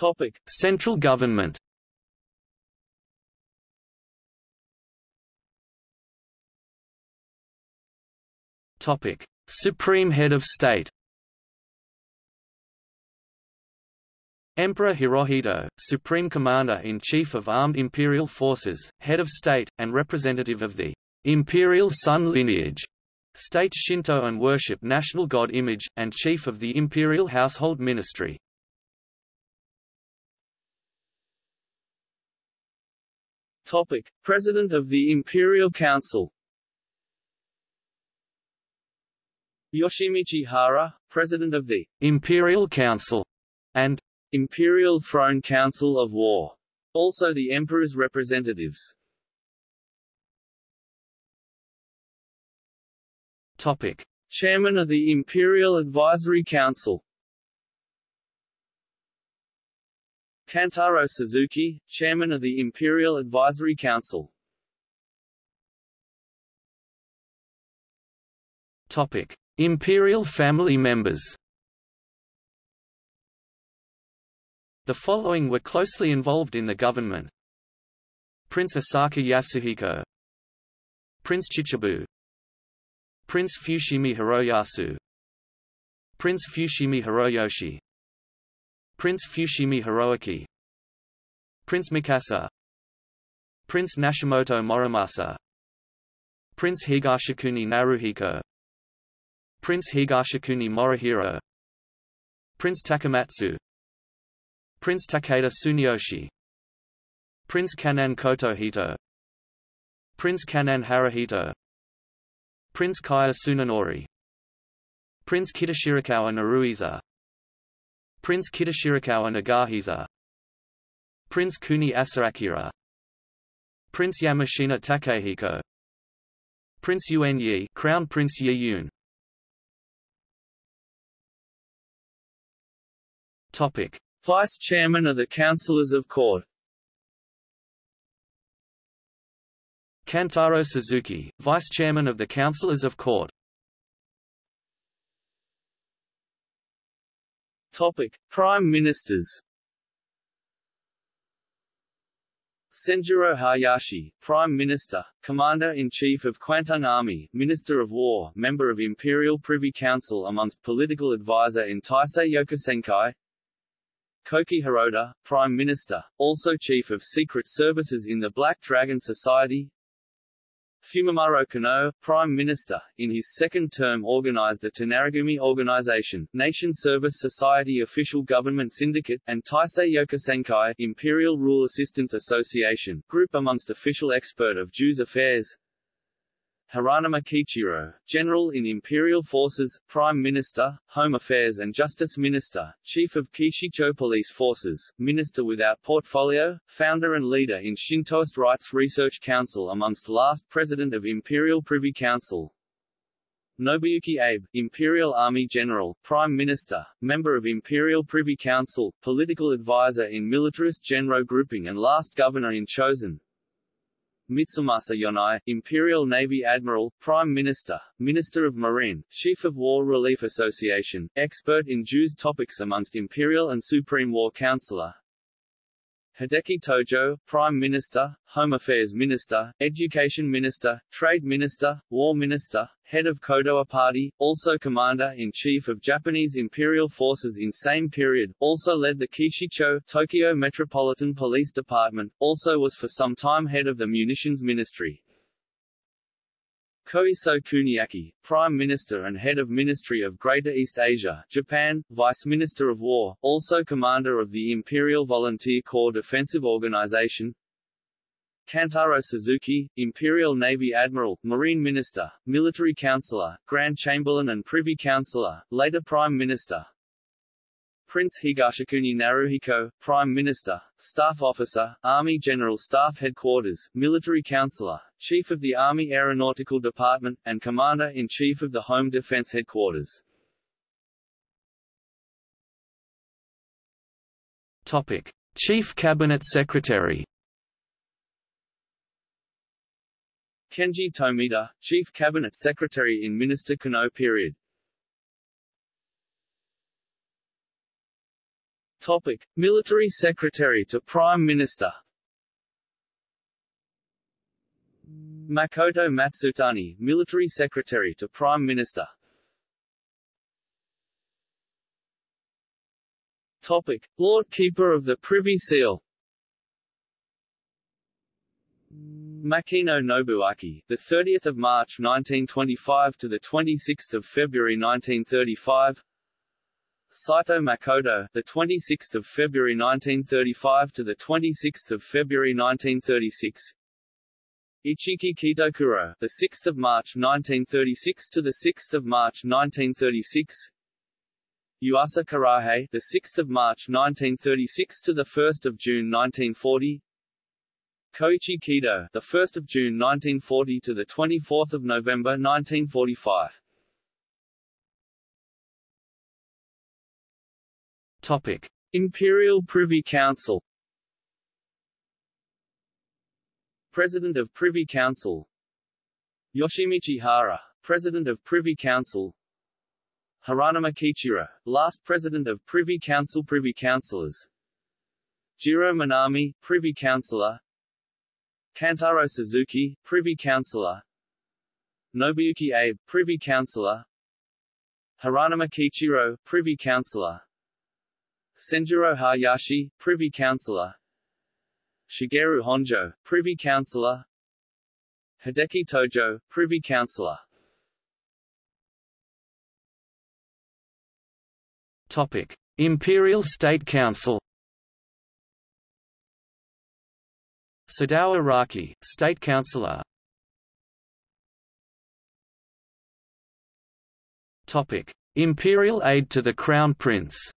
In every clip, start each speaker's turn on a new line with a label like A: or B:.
A: Topic: Central government. Topic: Supreme Head of State. Emperor Hirohito, Supreme Commander-in-Chief of Armed Imperial Forces, Head of State, and representative of the Imperial Sun lineage, State Shinto and worship national god image, and Chief of the Imperial Household Ministry. Topic: President of the Imperial Council. Yoshimichi Hara, President of the Imperial Council and Imperial Throne Council of War. Also the Emperor's representatives. Topic: Chairman of the Imperial Advisory Council. Kantaro Suzuki, Chairman of the Imperial Advisory Council. Topic: Imperial family members. The following were closely involved in the government. Prince Asaka Yasuhiko Prince Chichibu Prince Fushimi Hiroyasu Prince Fushimi Hiroyoshi Prince Fushimi Hiroaki. Prince Mikasa. Prince Nashimoto Morimasa Prince Higashikuni Naruhiko. Prince Higashikuni Morihiro. Prince Takamatsu. Prince Takeda Tsuneyoshi Prince Kan'in Kotohito. Prince Kan'in Haruhito Prince Kaya Tsunenori Prince Kitashirakawa Naruhisa Prince Kitashirakawa Nagahisa. Prince Kuni Asaakira Prince Yamashina Takehiko Prince Yuan Yi Crown Prince Yi Yun. Topic. Vice Chairman of the Councillors of Court. Kantaro Suzuki, Vice Chairman of the Councillors of Court Topic: Prime Ministers. Senjuro Hayashi, Prime Minister, Commander-in-Chief of Kwantung Army, Minister of War, Member of Imperial Privy Council amongst Political Advisor in Taisei Yokusankai. Koki Hirota, Prime Minister, also Chief of Secret Services in the Black Dragon Society Fumimaro Konoe, Prime Minister, in his second term organized the Tonarigumi Organization, Nation Service Society Official Government Syndicate, and Taisei Yokusankai Imperial Rule Assistance Association, group amongst official expert of Jews affairs Hiranuma Kichiro, General in Imperial Forces, Prime Minister, Home Affairs and Justice Minister, Chief of Keishicho Police Forces, Minister without portfolio, founder and leader in Shintoist Rights Research Council amongst last President of Imperial Privy Council, Nobuyuki Abe, Imperial Army General, Prime Minister, Member of Imperial Privy Council, Political Advisor in Militarist Genro Grouping and last Governor in Chosen, Mitsumasa Yonai, Imperial Navy Admiral, Prime Minister, Minister of Marine, Chief of War Relief Association, expert in Jews topics amongst Imperial and Supreme War Counselor, Hideki Tojo, Prime Minister, Home Affairs Minister, Education Minister, Trade Minister, War Minister, Head of Kodowa Party, also Commander-in-Chief of Japanese Imperial Forces in same period, also led the Keishicho, Tokyo Metropolitan Police Department, also was for some time head of the Munitions Ministry. Koiso Kuniaki, Prime Minister and Head of Ministry of Greater East Asia, Japan, Vice Minister of War, also Commander of the Imperial Volunteer Corps Defensive Organization. Kantaro Suzuki, Imperial Navy Admiral, Marine Minister, Military Counselor, Grand Chamberlain and Privy Councillor, later Prime Minister Prince Higashikuni Naruhiko, Prime Minister, Staff Officer, Army General Staff Headquarters, Military Counselor, Chief of the Army Aeronautical Department, and Commander-in-Chief of the Home Defense Headquarters. Topic. Chief Cabinet Secretary Kenji Tomita, Chief Cabinet Secretary in Minister Kano period Topic: Military Secretary to Prime Minister. Makoto Matsutani, Military Secretary to Prime Minister. Topic: Lord Keeper of the Privy Seal. Makino Nobuaki, the 30th of March 1925 to the 26th of February 1935. Saito Makoto, the 26th of February 1935 to the 26th of February 1936. Ichiki Kitokuro, the 6th of March 1936 to the 6th of March 1936. Yuasa Kurahei, the 6th of March 1936 to the 1st of June 1940. Koichi Kido, the 1st of June 1940 to the 24th of November 1945. Topic: Imperial Privy Council. President of Privy Council. Yoshimichi Hara, President of Privy Council. Hiranuma Kichiro, last President of Privy Council Privy Councillors. Jiro Minami, Privy Councillor. Kantaro Suzuki, Privy Councillor Nobuyuki Abe, Privy Councillor Hiranuma Kichiro, Privy Councillor Senjuro Hayashi, Privy Councillor Shigeru Honjo, Privy Councillor Hideki Tojo, Privy Councillor Topic. Imperial State Council Sadao Araki, State Councillor Topic: Imperial aid to the Crown Prince.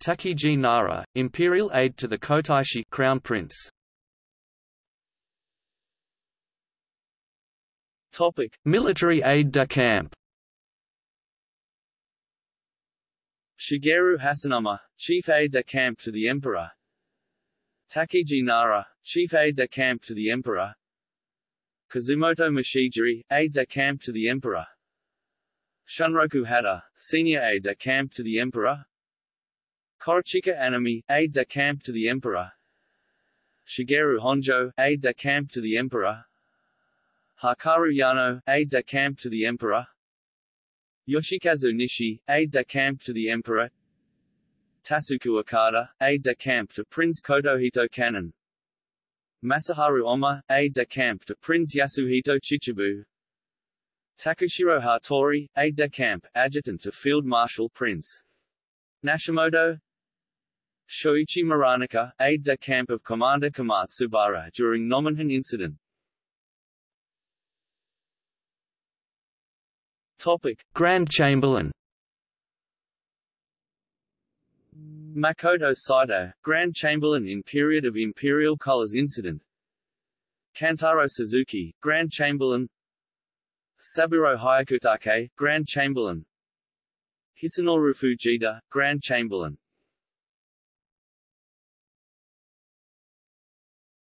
A: Takiji Nara, Imperial aid to the Kotaishi Crown Prince. Topic: Military aide de camp. Shigeru Hasunuma, Chief Aide-de-Camp to the Emperor. Takiji Nara, Chief Aide-de-Camp to the Emperor. Kazumoto Machijiri, Aide-de-Camp to the Emperor. Shunroku Hata, Senior Aide-de-Camp to the Emperor Korechika Anami, Aide-de-Camp to the Emperor. Shigeru Honjo, Aide-de-Camp to the Emperor. Hakaru Yano, Aide-de-Camp to the Emperor. Yoshikazu Nishi, aide-de-camp to the emperor. Tasuku Okada, aide-de-camp to Prince Kotohito Kan'in Masaharu Oma, aide-de-camp to Prince Yasuhito Chichibu. Takushiro Hattori, aide-de-camp, adjutant to Field Marshal Prince. Nashimoto Shoichi Muranika, aide-de-camp of Commander Komatsubara during Nomonhan incident Topic: Grand Chamberlain. Makoto Saito, Grand Chamberlain in period of Imperial Colors Incident. Kantaro Suzuki, Grand Chamberlain. Saburo Hyakutake, Grand Chamberlain. Hisanori Fujita, Grand Chamberlain.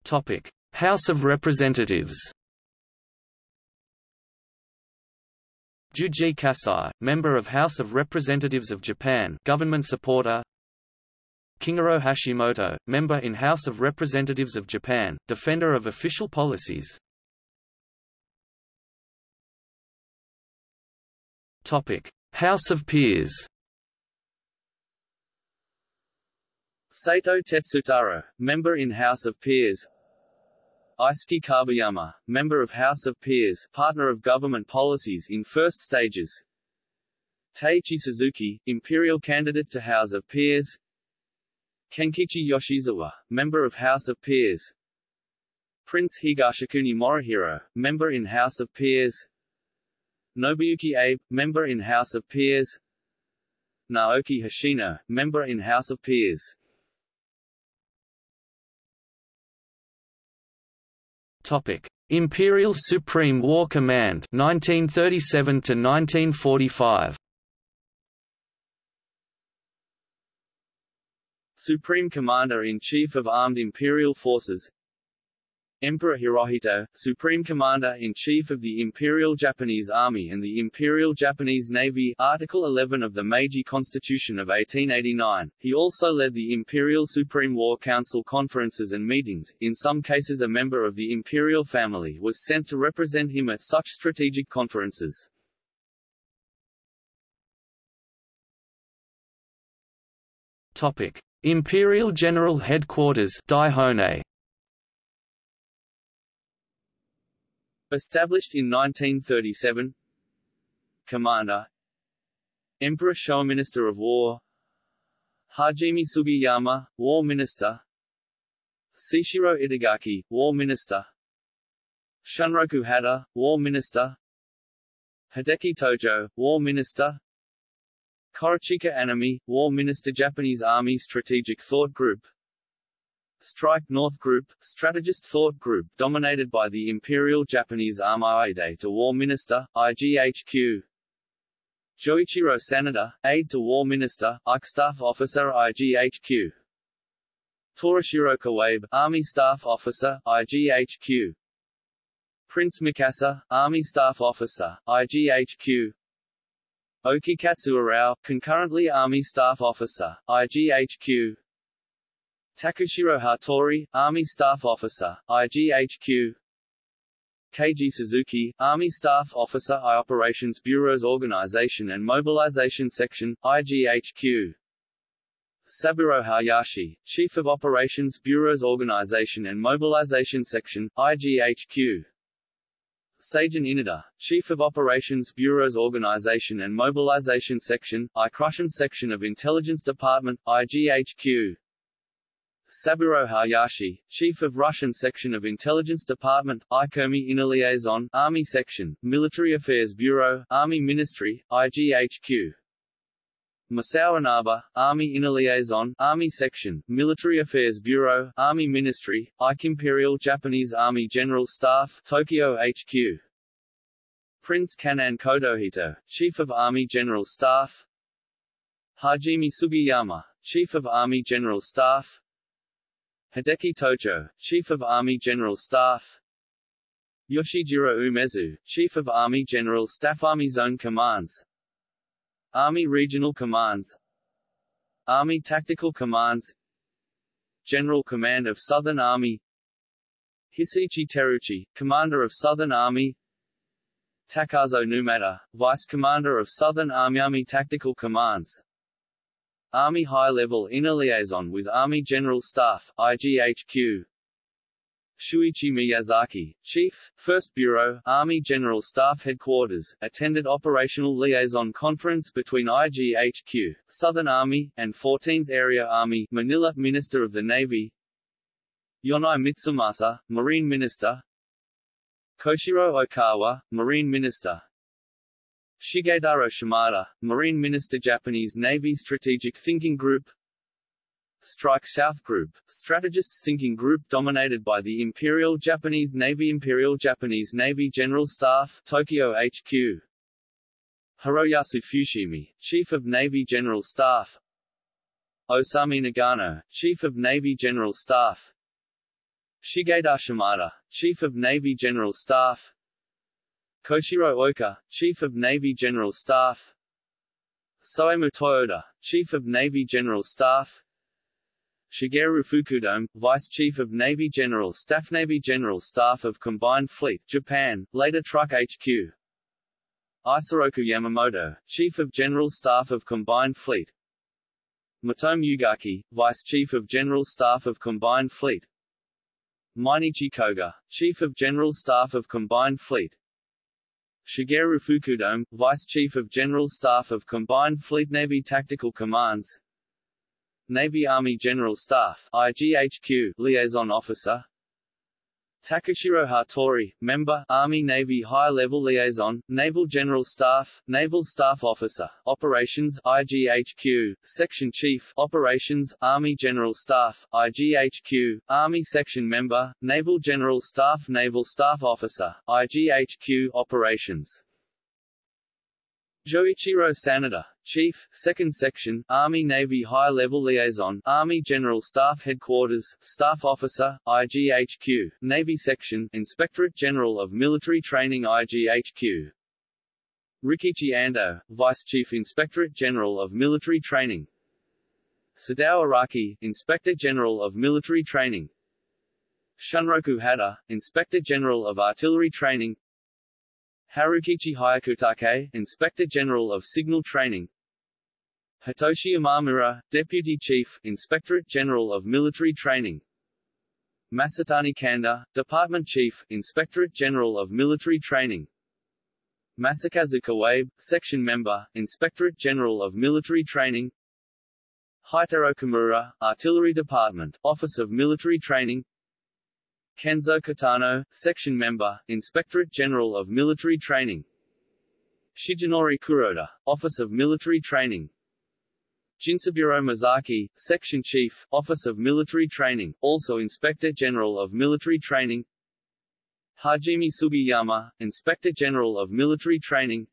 A: Topic: House of Representatives. Juji Kasai, member of House of Representatives of Japan government supporter Kingoro Hashimoto, member in House of Representatives of Japan, defender of official policies Topic: House of Peers. Saito Tetsutaro, member in House of Peers. Eisuke Kabayama, member of House of Peers, partner of government policies in first stages. Teiichi Suzuki, imperial candidate to House of Peers. Kenkichi Yoshizawa, member of House of Peers. Prince Higashikuni Morihiro, member in House of Peers. Nobuyuki Abe, member in House of Peers. Naoki Hoshino, member in House of Peers. Topic: Imperial Supreme War Command 1937 to 1945. Supreme Commander-in-Chief of Armed Imperial Forces Emperor Hirohito, Supreme Commander-in-Chief of the Imperial Japanese Army and the Imperial Japanese Navy Article 11 of the Meiji Constitution of 1889. He also led the Imperial Supreme War Council conferences and meetings. In some cases a member of the imperial family was sent to represent him at such strategic conferences. Topic: Imperial General Headquarters Daihon'ei Established in 1937 Commander. Emperor Showa Minister of War. Hajime Sugiyama, War Minister. Seishiro Itagaki, War Minister. Shunroku Hata, War Minister. Hideki Tojo, War Minister. Korechika Anami, War Minister Japanese Army Strategic Thought Group Strike North Group, strategist thought group dominated by the Imperial Japanese Army Aide to War Minister, IGHQ. Joichiro Sanada, Aide to War Minister, IC Staff Officer IGHQ. Torashiro Kawabe, Army Staff Officer, IGHQ. Prince Mikasa, Army Staff Officer, IGHQ. Okikatsu Arao, concurrently Army Staff Officer, IGHQ. Takushiro Hattori, Army Staff Officer, IGHQ Keiji Suzuki, Army Staff Officer I Operations Bureau's Organization and Mobilization Section, IGHQ Saburo Hayashi, Chief of Operations Bureau's Organization and Mobilization Section, IGHQ Seijun Inada, Chief of Operations Bureau's Organization and Mobilization Section, I Russian Section of Intelligence Department, IGHQ Saburo Hayashi, Chief of Russian Section of Intelligence Department, ICOMI Inner Liaison, Army Section, Military Affairs Bureau, Army Ministry, IGHQ. Masao Inaba, Army Inner Liaison, Army Section, Military Affairs Bureau, Army Ministry, IC Imperial Japanese Army General Staff, Tokyo HQ. Prince Kan'in Kotohito, Chief of Army General Staff Hajime Sugiyama, Chief of Army General Staff Hideki Tojo, Chief of Army General Staff. Yoshijiro Umezu, Chief of Army General Staff Army Zone Commands. Army Regional Commands. Army Tactical Commands. General Command of Southern Army. Hisaichi Terauchi, Commander of Southern Army. Takazo Numata, Vice Commander of Southern Army Army Tactical Commands Army High-Level Inner Liaison with Army General Staff, IGHQ Shuichi Miyazaki, Chief, 1st Bureau, Army General Staff Headquarters, attended Operational Liaison Conference between IGHQ, Southern Army, and 14th Area Army Manila Minister of the Navy. Yonai Mitsumasa, Marine Minister. Koshiro Oikawa, Marine Minister Shigetaro Shimada, Marine Minister Japanese Navy Strategic Thinking Group. Strike South Group, strategists thinking group dominated by the Imperial Japanese Navy Imperial Japanese Navy General Staff Tokyo HQ Hiroyasu Fushimi, Chief of Navy General Staff. Osami Nagano, Chief of Navy General Staff. Shigeda Shimada, Chief of Navy General Staff Koshiro Oka, Chief of Navy General Staff. Soemu Toyoda, Chief of Navy General Staff. Shigeru Fukudome, Vice Chief of Navy General Staff Navy General Staff of Combined Fleet Japan, later Truk HQ Isoroku Yamamoto, Chief of General Staff of Combined Fleet. Matome Ugaki, Vice Chief of General Staff of Combined Fleet. Mineichi Koga, Chief of General Staff of Combined Fleet Shigeru Fukudome, Vice Chief of General Staff of Combined Fleet Navy Tactical Commands Navy Army General Staff IGHQ Liaison Officer Takushiro Hattori, Member, Army-Navy High-Level Liaison, Naval General Staff, Naval Staff Officer, Operations IGHQ, Section Chief Operations, Army General Staff, IGHQ, Army Section Member, Naval General Staff Naval Staff Officer, IGHQ Operations Joichiro Sanada, Chief, 2nd Section, Army-Navy High-Level Liaison, Army General Staff Headquarters, Staff Officer, IGHQ, Navy Section, Inspectorate General of Military Training IGHQ. Rikichi Ando, Vice Chief Inspectorate General of Military Training. Sadao Araki, Inspector General of Military Training. Shunroku Hata, Inspector General of Artillery Training. Harukichi Hyakutake, Inspector General of Signal Training. Hitoshi Imamura, Deputy Chief, Inspectorate General of Military Training. Masatani Kanda, Department Chief, Inspectorate General of Military Training. Masakazu Kawabe, Section Member, Inspectorate General of Military Training. Heitaro Kimura, Artillery Department, Office of Military Training Kenzo Kitano, Section Member, Inspectorate General of Military Training. Shigenori Kuroda, Office of Military Training. Jinzaburo Masaki, Section Chief, Office of Military Training, also Inspector General of Military Training. Hajime Sugiyama, Inspector General of Military Training.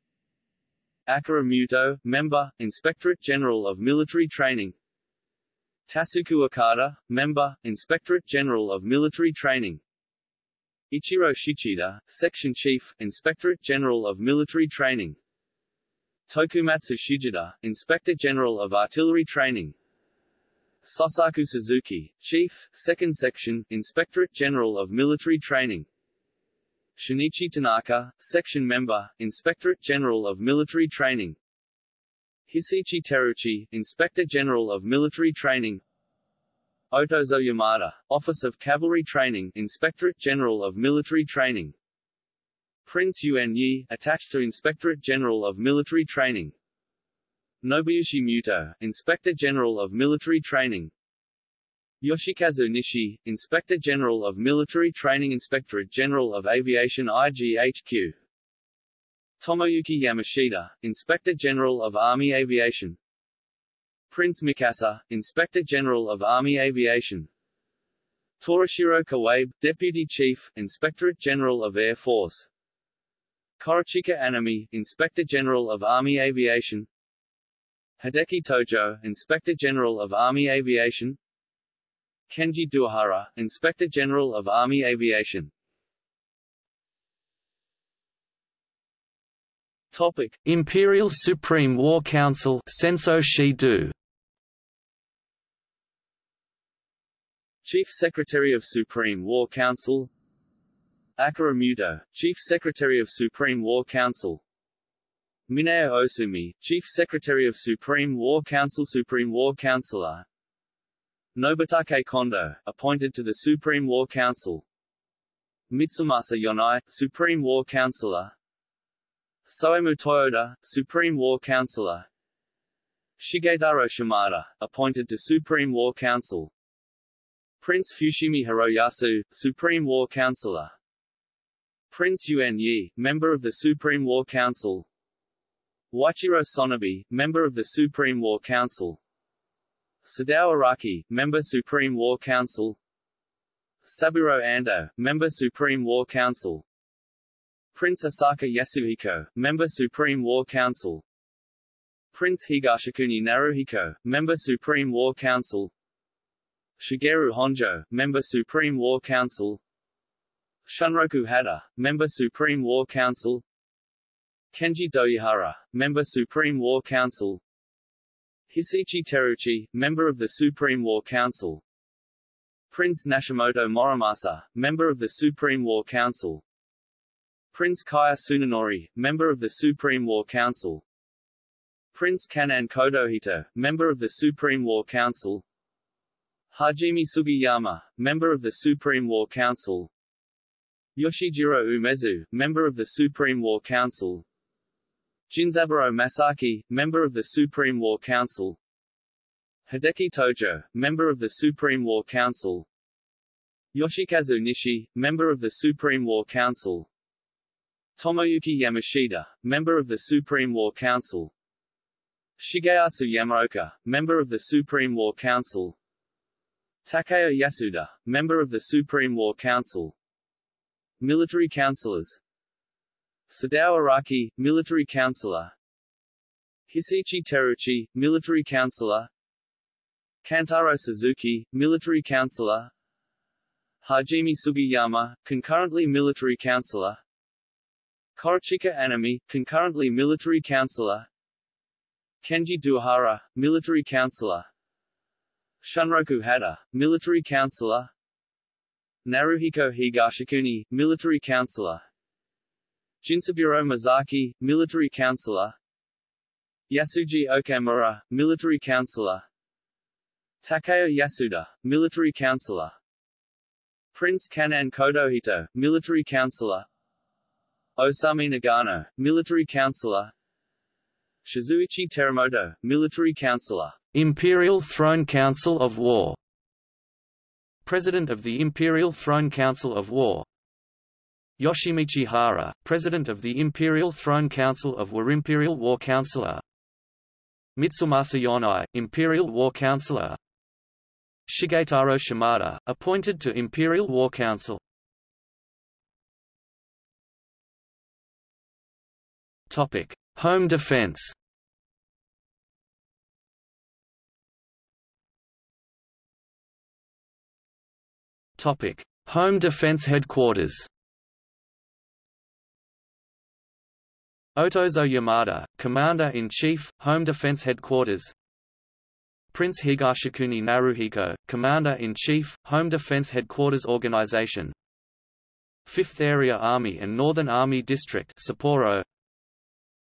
A: Akira Muto, Member, Inspectorate General of Military Training Tasuku Okada, Member, Inspectorate General of Military Training. Ichiro Shichida, Section Chief, Inspectorate General of Military Training. Tokumatsu Shigida, Inspector General of Artillery Training. Sosaku Suzuki, Chief, 2nd Section, Inspectorate General of Military Training. Shinichi Tanaka, Section Member, Inspectorate General of Military Training Hisaichi Terauchi, Inspector General of Military Training. Otozo Yamada, Office of Cavalry Training, Inspectorate General of Military Training. Prince Yuan Yi, attached to Inspectorate General of Military Training. Nobuyoshi Muto, Inspector General of Military Training. Yoshikazu Nishi, Inspector General of Military Training Inspectorate General of Aviation IGHQ Tomoyuki Yamashita, Inspector General of Army Aviation. Prince Mikasa, Inspector General of Army Aviation. Torashiro Kawabe, Deputy Chief, Inspectorate General of Air Force. Korechika Anami, Inspector General of Army Aviation. Hideki Tojo, Inspector General of Army Aviation. Kenji Doihara, Inspector General of Army Aviation Topic: Imperial Supreme War Council Chief Secretary of Supreme War Council. Akira Muto, Chief Secretary of Supreme War Council. Mineo Osumi, Chief Secretary of Supreme War Council Supreme War Counselor. Nobutake Kondo, appointed to the Supreme War Council. Mitsumasa Yonai, Supreme War Counselor Soemu Toyoda, Supreme War Counselor. Shigetaro Shimada, appointed to Supreme War Council. Prince Fushimi Hiroyasu, Supreme War Counselor. Prince Yuan Yi, member of the Supreme War Council. Waichiro Sonobe, member of the Supreme War Council. Sadao Araki, member Supreme War Council. Saburo Ando, member Supreme War Council Prince Asaka Yasuhiko, Member Supreme War Council. Prince Higashikuni Naruhiko, Member Supreme War Council. Shigeru Honjo, Member Supreme War Council. Shunroku Hata, Member Supreme War Council. Kenji Doihara, Member Supreme War Council. Hisaichi Terauchi, Member of the Supreme War Council. Prince Nashimoto Morimasa, Member of the Supreme War Council Prince Kaya Tsunenori, member of the Supreme War Council. Prince Kan'in Kotohito, member of the Supreme War Council. Hajime Sugiyama, member of the Supreme War Council. Yoshijiro Umezu, member of the Supreme War Council. Jinzaburo Masaki, member of the Supreme War Council. Hideki Tojo, member of the Supreme War Council. Yoshikazu Nishi, member of the Supreme War Council Tomoyuki Yamashita, member of the Supreme War Council. Shigeatsu Yamaoka, member of the Supreme War Council. Takeo Yasuda, member of the Supreme War Council. Military Counselors. Sadao Araki, Military Counselor. Hisaichi Terauchi, military counselor. Kantaro Suzuki, military counselor. Hajime Sugiyama, concurrently military counselor Korechika Anami, concurrently military counselor Kenji Doihara, military counselor Shunroku Hata, military counselor Naruhiko Higashikuni, military counselor Jinzaburo Masaki, military counselor Yasuji Okamura, military counselor Takeo Yasuda, military counselor Prince Kan'in Kotohito, military counselor Osami Nagano, military counselor. Shizuichi Teramoto, military counselor.
B: Imperial Throne Council of War. President of the Imperial Throne Council of War. Yoshimichi Hara, President of the Imperial Throne Council of War Imperial War Counselor. Mitsumasa Yonai, Imperial War Counselor. Shigetaro Shimada, appointed to Imperial War Council Topic: Home defense. Topic: Home Defense Headquarters. Otozo Yamada, Commander-in-Chief, Home Defense Headquarters. Prince Higashikuni Naruhiko, Commander-in-Chief, Home Defense Headquarters Organization. 5th Area Army and Northern Army District Sapporo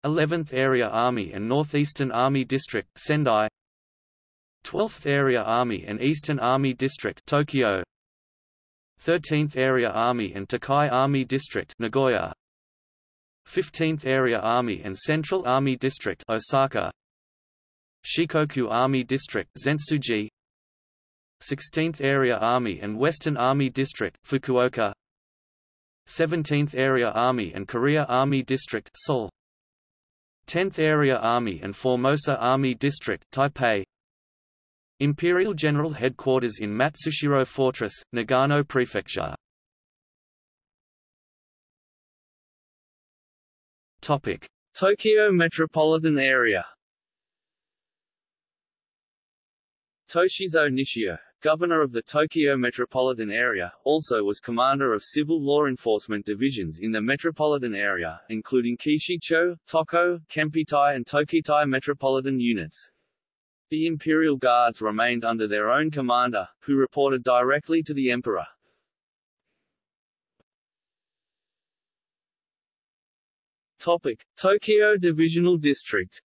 B: 11th Area Army and Northeastern Army District Sendai. 12th Area Army and Eastern Army District Tokyo. 13th Area Army and Tokai Army District Nagoya. 15th Area Army and Central Army District Osaka. Shikoku Army District Zentsuji. 16th Area Army and Western Army District Fukuoka. 17th Area Army and Korea Army District Seoul 10th Area Army and Formosa Army District Taipei. Imperial General Headquarters in Matsushiro Fortress, Nagano Prefecture. Topic.
A: Tokyo Metropolitan Area. Toshizo Nishio, governor of the Tokyo metropolitan area, also was commander of civil law enforcement divisions in the metropolitan area, including Keishicho, Toko, Kempeitai and Tokitai metropolitan units. The Imperial Guards remained under their own commander, who reported directly to the emperor. Topic: Tokyo Divisional District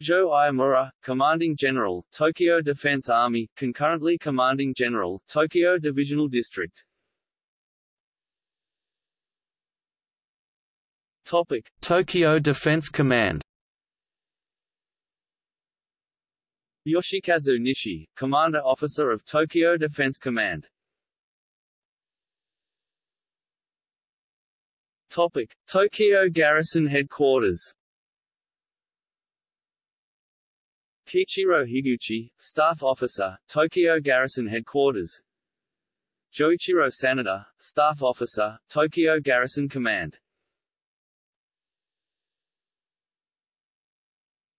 A: Joe Iemura, Commanding General, Tokyo Defense Army, concurrently Commanding General, Tokyo Divisional District. Topic:
B: Tokyo Defense Command.
A: Yoshikazu Nishi, Commander Officer of Tokyo Defense Command. Topic: Tokyo Garrison Headquarters. Kichiro Higuchi, Staff Officer, Tokyo Garrison Headquarters. Joichiro Sanada, Staff Officer, Tokyo Garrison Command.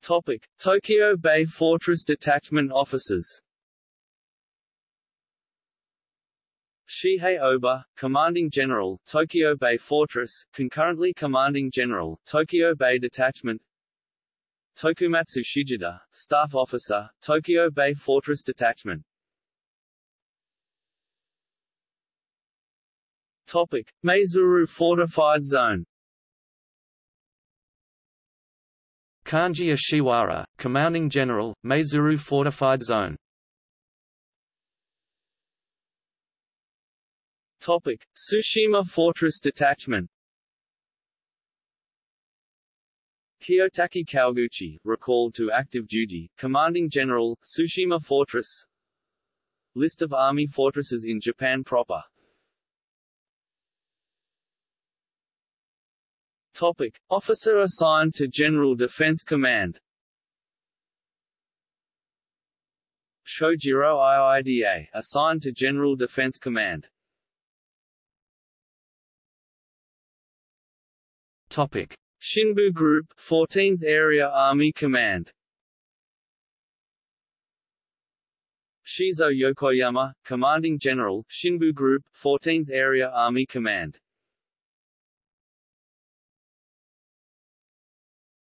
A: Topic: Tokyo Bay Fortress Detachment Officers. Shihei Oba, Commanding General, Tokyo Bay Fortress, concurrently Commanding General, Tokyo Bay Detachment Tokumatsu Shijida, Staff Officer, Tokyo Bay Fortress Detachment Topic: Maizuru Fortified Zone.
B: Kanji Ishiwara, Commanding General, Maizuru Fortified Zone.
A: Topic: Tsushima Fortress Detachment. Kiyotake Kawaguchi, recalled to active duty, Commanding General, Tsushima Fortress List of Army fortresses in Japan proper Topic. Officer assigned to General Defense Command Shojiro IIDA, assigned to General Defense Command
B: Topic.
A: Shinbu Group 14th Area Army Command Shizo Yokoyama, Commanding General, Shinbu Group, 14th Area Army Command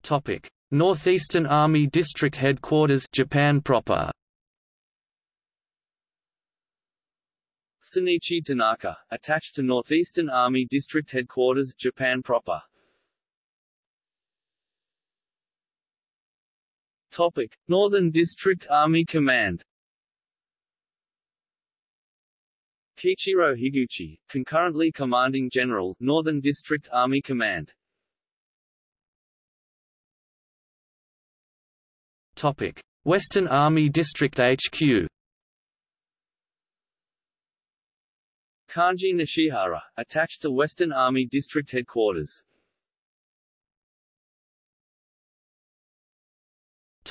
B: Topic: Northeastern Army District Headquarters, Japan proper.
A: Sunichi Tanaka, attached to Northeastern Army District Headquarters, Japan proper. Topic: Northern District Army Command. Kichiro Higuchi, concurrently commanding general, Northern District Army Command.
B: Topic: Western Army District HQ.
A: Kanji Nishihara, attached to Western Army District Headquarters.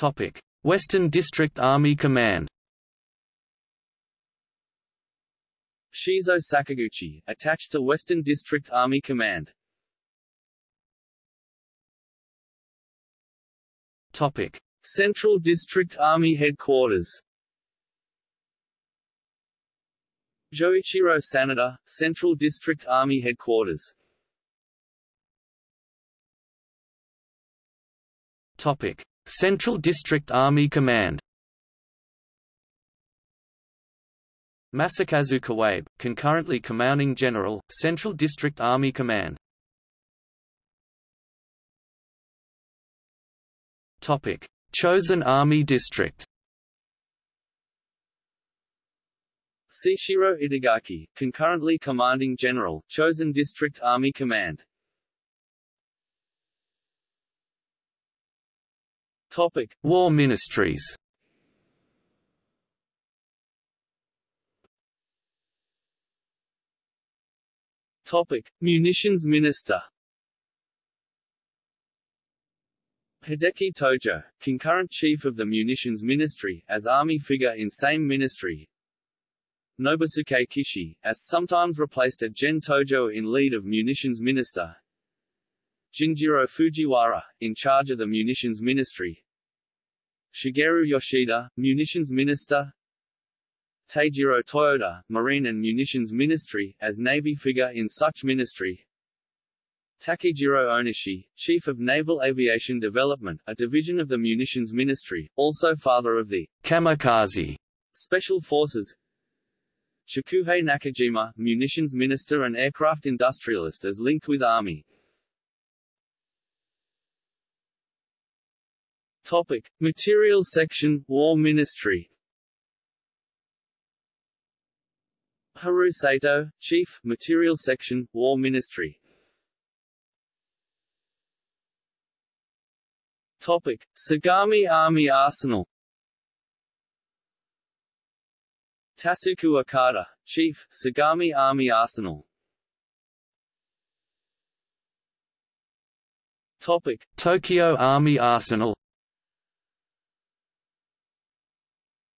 B: Topic: Western District Army Command.
A: Shizo Sakaguchi, attached to Western District Army Command.
B: Topic:
A: Central District Army Headquarters. Joichiro Sanada, Central District Army Headquarters.
B: Topic: Central District Army Command. Masakazu Kawabe, concurrently commanding general, Central District Army Command. Topic: Chosen Army District.
A: Seishiro Itagaki, concurrently commanding general, Chosen District Army Command. Topic:
B: War Ministries.
A: Topic: Munitions Minister. Hideki Tojo, concurrent chief of the Munitions Ministry, as army figure in same ministry. Nobusuke Kishi, as sometimes replaced at Gen Tojo in lead of Munitions Minister. Jinjiro Fujiwara, in charge of the Munitions Ministry. Shigeru Yoshida, Munitions Minister. Teijiro Toyoda, Marine and Munitions Ministry, as Navy figure in such ministry. Takejiro Onishi, Chief of Naval Aviation Development, a division of the Munitions Ministry, also father of the
B: Kamikaze
A: Special Forces. Chikuhei Nakajima, Munitions Minister and aircraft industrialist as linked with Army. Topic: Material Section, War Ministry. Haru Sato, Chief, Material Section, War Ministry. Topic: Sagami Army Arsenal. Tasuku Okada, Chief, Sagami Army Arsenal. Topic:
B: Tokyo Army Arsenal.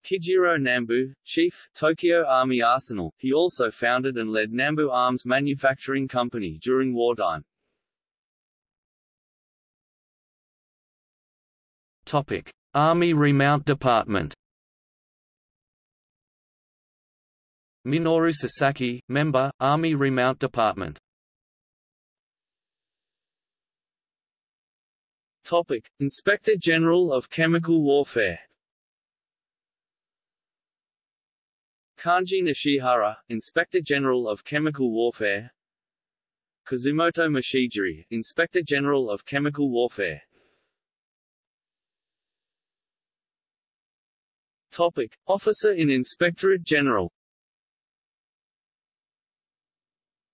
A: Kijiro Nambu, Chief, Tokyo Army Arsenal. He also founded and led Nambu Arms Manufacturing Company during wartime.
B: Topic: Army Remount Department. Minoru Sasaki, member, Army Remount Department.
A: Topic: Inspector General of Chemical Warfare. Kanji Nishihara, Inspector General of Chemical Warfare. Kazumoto Machijiri, Inspector General of Chemical Warfare. Topic: Officer in Inspectorate General.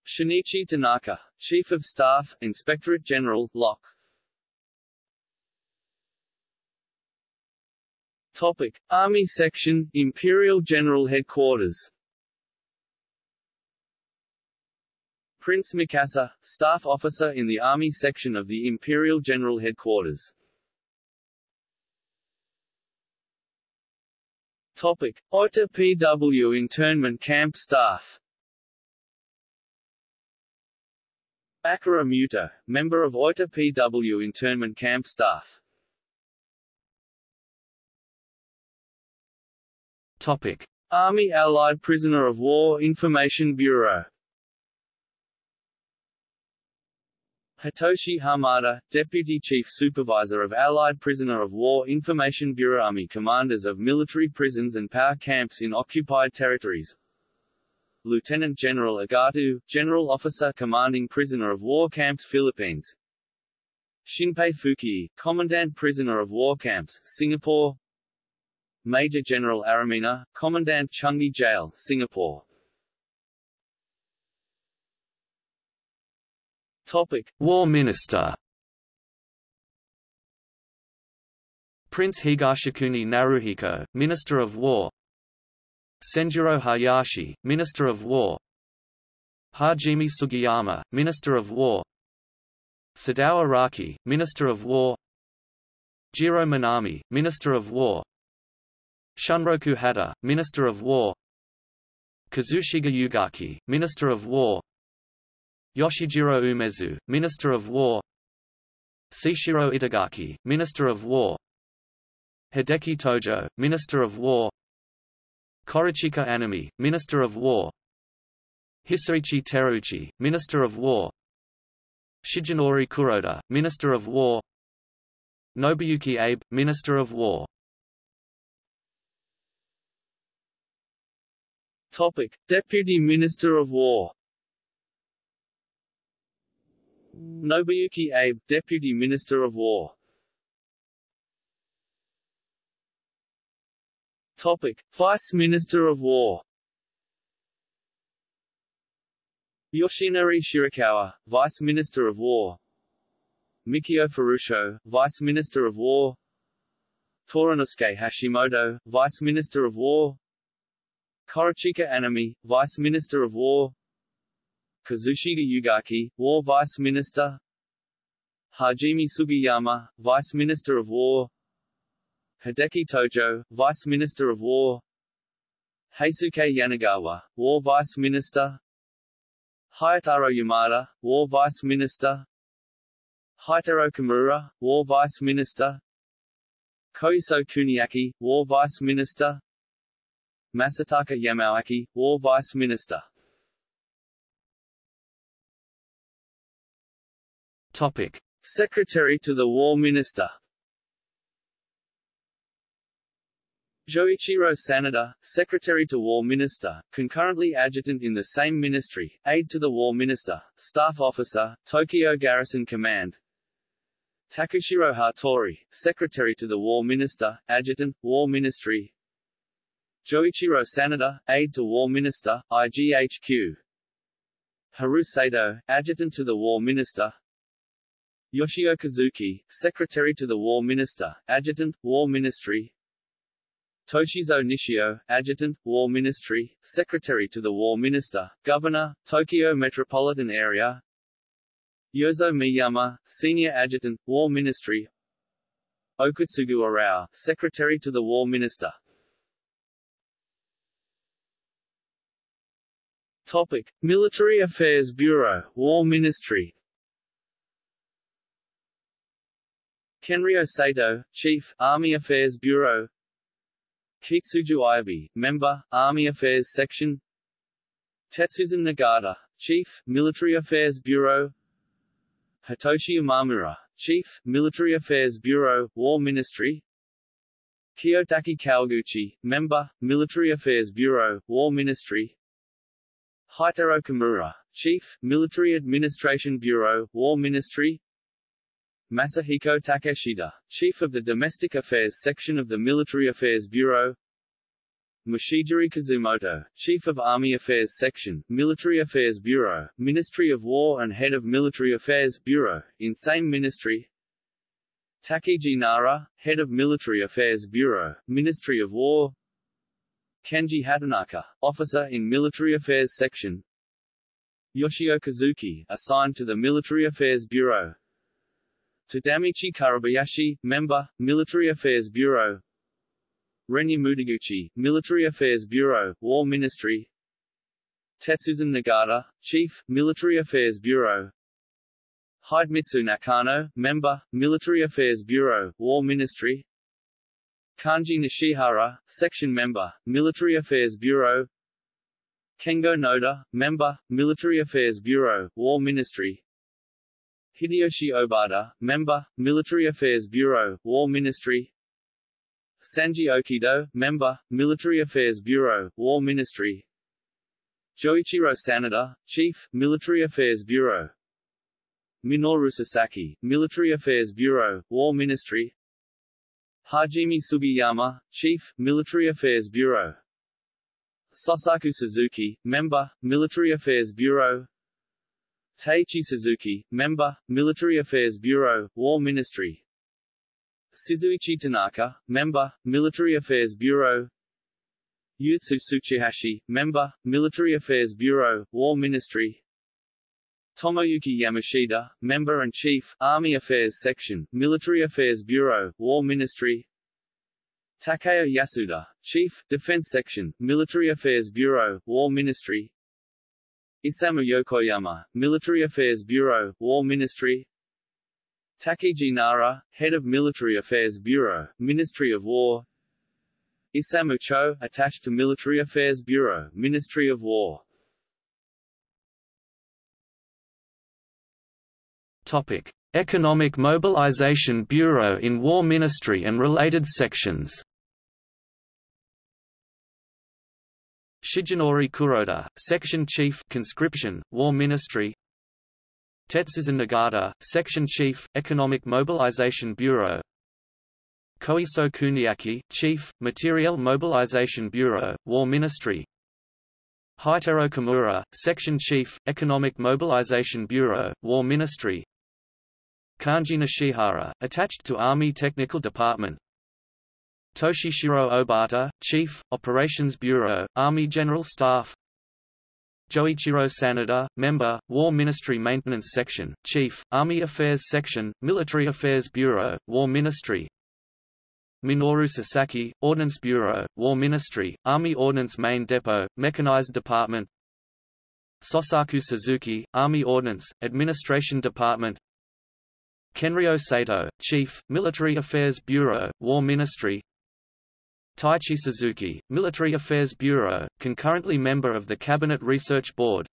A: Shinichi Tanaka, Chief of Staff, Inspectorate General, Lock. Topic: Army Section, Imperial General Headquarters. Prince Mikasa, Staff Officer in the Army Section of the Imperial General Headquarters. Topic: Oita PW Internment Camp Staff. Akira Muto, member of Oita PW internment camp staff.
B: Topic:
A: Army Allied Prisoner of War Information Bureau. Hitoshi Hamada, Deputy Chief Supervisor of Allied Prisoner of War Information Bureau Army Commanders of Military Prisons and Power Camps in Occupied Territories. Lieutenant General Agatu, General Officer Commanding Prisoner of War Camps Philippines. Shinpei Fuki, Commandant Prisoner of War Camps, Singapore Major General Aramina, Commandant Changi Jail, Singapore Topic:
B: War Minister. Prince Higashikuni Naruhiko, Minister of War. Senjuro Hayashi, Minister of War. Hajime Sugiyama, Minister of War. Sadao Araki, Minister of War. Jiro Minami, Minister of War. Shunroku Hata, Minister of War. Kazushige Ugaki, Minister of War. Yoshijiro Umezu, Minister of War. Seishiro Itagaki, Minister of War. Hideki Tojo, Minister of War. Korechika Anami, Minister of War. Hisaichi Terauchi, Minister of War. Shigenori Kuroda, Minister of War. Nobuyuki Abe, Minister of War
A: Topic: Deputy Minister of War. Nobuyuki Abe, Deputy Minister of War. Topic. Vice Minister of War. Yoshinari Shirakawa, Vice Minister of War. Mikio Furusho, Vice Minister of War. Toranosuke Hashimoto, Vice Minister of War Korechika Anami, Vice Minister of War. Kazushige Ugaki, War Vice Minister. Hajime Sugiyama, Vice Minister of War. Hideki Tojo, Vice Minister of War. Heisuke Yanagawa, War Vice Minister. Hayataro Yamada, War Vice Minister. Heitaro Kimura, War Vice Minister. Koiso Kuniaki, War Vice Minister Masataka Yamawaki, War Vice Minister.
B: Topic:
A: Secretary to the War Minister. Joichiro Sanada, Secretary to War Minister, concurrently adjutant in the same ministry, aide to the War Minister, Staff Officer, Tokyo Garrison Command. Takushiro Hattori, Secretary to the War Minister, Adjutant, War Ministry Joichiro Sanada, Aide to War Minister, IGHQ Haru Sato, Adjutant to the War Minister. Yoshio Kazuki, Secretary to the War Minister, Adjutant, War Ministry. Toshizo Nishio, Adjutant, War Ministry, Secretary to the War Minister, Governor, Tokyo Metropolitan Area. Yozo Miyama, Senior Adjutant, War Ministry. Okutsugu Arao, Secretary to the War Minister Topic. Military Affairs Bureau, War Ministry. Kenryo Sato, Chief, Army Affairs Bureau. Kitsuju Ibe, Member, Army Affairs Section. Tetsuzan Nagata, Chief, Military Affairs Bureau. Hitoshi Imamura, Chief, Military Affairs Bureau, War Ministry. Kiyotake Kawaguchi, Member, Military Affairs Bureau, War Ministry Heitaro Kimura, Chief, Military Administration Bureau, War Ministry. Masahiko Takeshita, Chief of the Domestic Affairs Section of the Military Affairs Bureau. Machijiri Kazumoto, Chief of Army Affairs Section, Military Affairs Bureau, Ministry of War and Head of Military Affairs Bureau, in same ministry. Takiji Nara, Head of Military Affairs Bureau, Ministry of War Kenji Hatanaka, Officer in Military Affairs Section. Yoshio Kazuki, assigned to the Military Affairs Bureau. Tadamichi Kuribayashi, Member, Military Affairs Bureau. Renya Mutaguchi, Military Affairs Bureau, War Ministry. Tetsuzan Nagata, Chief, Military Affairs Bureau. Hidemitsu Nakano, Member, Military Affairs Bureau, War Ministry Kanji Nishihara, Section Member, Military Affairs Bureau. Kengo Noda, Member, Military Affairs Bureau, War Ministry. Hideyoshi Obata, Member, Military Affairs Bureau, War Ministry. Sanji Okido, Member, Military Affairs Bureau, War Ministry. Joichiro Sanada, Chief, Military Affairs Bureau. Minoru Sasaki, Military Affairs Bureau, War Ministry Hajime Sugiyama, Chief, Military Affairs Bureau. Sosaku Suzuki, Member, Military Affairs Bureau. Taichi Suzuki, Member, Military Affairs Bureau, War Ministry. Shizuichi Tanaka, Member, Military Affairs Bureau. Yutsu Tsuchihashi, Member, Military Affairs Bureau, War Ministry Tomoyuki Yamashita, Member and Chief, Army Affairs Section, Military Affairs Bureau, War Ministry. Takeo Yasuda, Chief, Defense Section, Military Affairs Bureau, War Ministry. Isamu Yokoyama, Military Affairs Bureau, War Ministry. Takiji Nara, Head of Military Affairs Bureau, Ministry of War. Isamu Cho, attached to Military Affairs Bureau, Ministry of War
B: Topic: Economic Mobilization Bureau in War Ministry and related sections. Shigenori Kuroda, Section Chief Conscription, War Ministry. Tetsuzan Nagata, Section Chief, Economic Mobilization Bureau. Koiso Kuniaki, Chief, Material Mobilization Bureau, War Ministry. Heitaro Kimura, Section Chief, Economic Mobilization Bureau, War Ministry Kanji Nishihara, attached to Army Technical Department. Toshishiro Obata, Chief, Operations Bureau, Army General Staff. Joichiro Sanada, Member, War Ministry Maintenance Section, Chief, Army Affairs Section, Military Affairs Bureau, War Ministry. Minoru Sasaki, Ordnance Bureau, War Ministry, Army Ordnance Main Depot, Mechanized Department. Sosaku Suzuki, Army Ordnance, Administration Department Kenryo Sato, Chief, Military Affairs Bureau, War Ministry. Taichi Suzuki, Military Affairs Bureau, concurrently member of the Cabinet Research Board.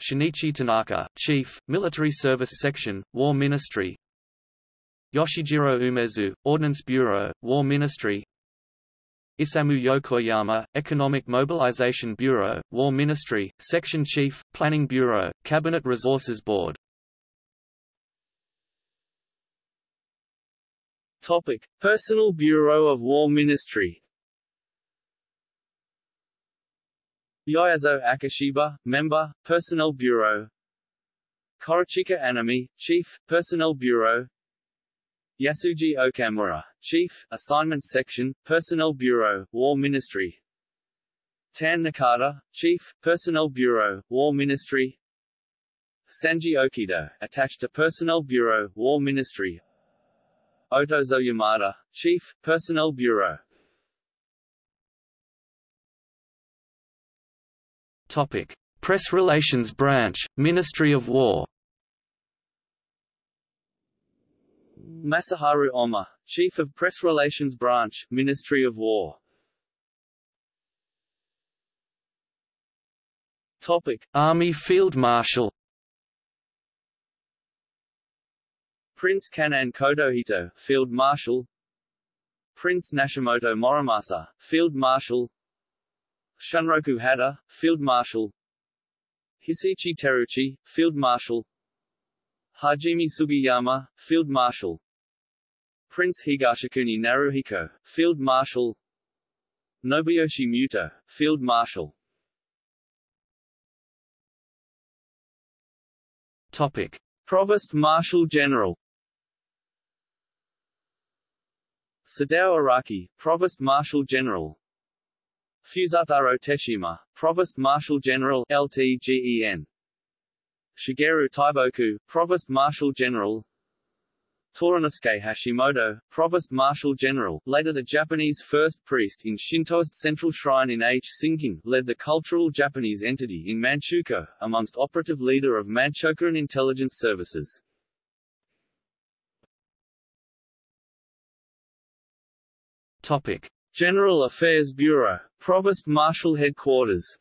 B: Shinichi Tanaka, Chief, Military Service Section, War Ministry. Yoshijiro Umezu, Ordnance Bureau, War Ministry. Isamu Yokoyama, Economic Mobilization Bureau, War Ministry, Section Chief, Planning Bureau, Cabinet Resources Board
A: Topic: Personnel Bureau of War Ministry. Yayazo Akashiba, Member, Personnel Bureau. Korechika Anami, Chief, Personnel Bureau. Yasuji Okamura, Chief, Assignment Section, Personnel Bureau, War Ministry. Tan Nakata, Chief, Personnel Bureau, War Ministry. Sanji Okido, attached to Personnel Bureau, War Ministry, Otozo Yamada, Chief, Personnel Bureau.
B: Topic: Press Relations Branch, Ministry of War.
A: Masaharu Oma, Chief of Press Relations Branch, Ministry of War. Topic:
B: Army Field Marshal.
A: Prince Kan'in Kotohito, Field Marshal. Prince Nashimoto Morimasa, Field Marshal. Shunroku Hata, Field Marshal. Hisaichi Terauchi, Field Marshal. Hajime Sugiyama, Field Marshal. Prince Higashikuni Naruhiko, Field Marshal. Nobuyoshi Muto, Field Marshal.
B: Topic.
A: Provost Marshal General Sadao Araki, Provost Marshal General Fusataro Teshima, Provost Marshal General LTGEN Shigeru Taiboku, Provost Marshal General Toranosuke Hashimoto, Provost Marshal General, later the Japanese first priest in Shintoist Central Shrine in H. Led the cultural Japanese entity in Manchukuo, amongst operative leader of Manchukuo Intelligence Services.
B: Topic.
A: General Affairs Bureau, Provost Marshal Headquarters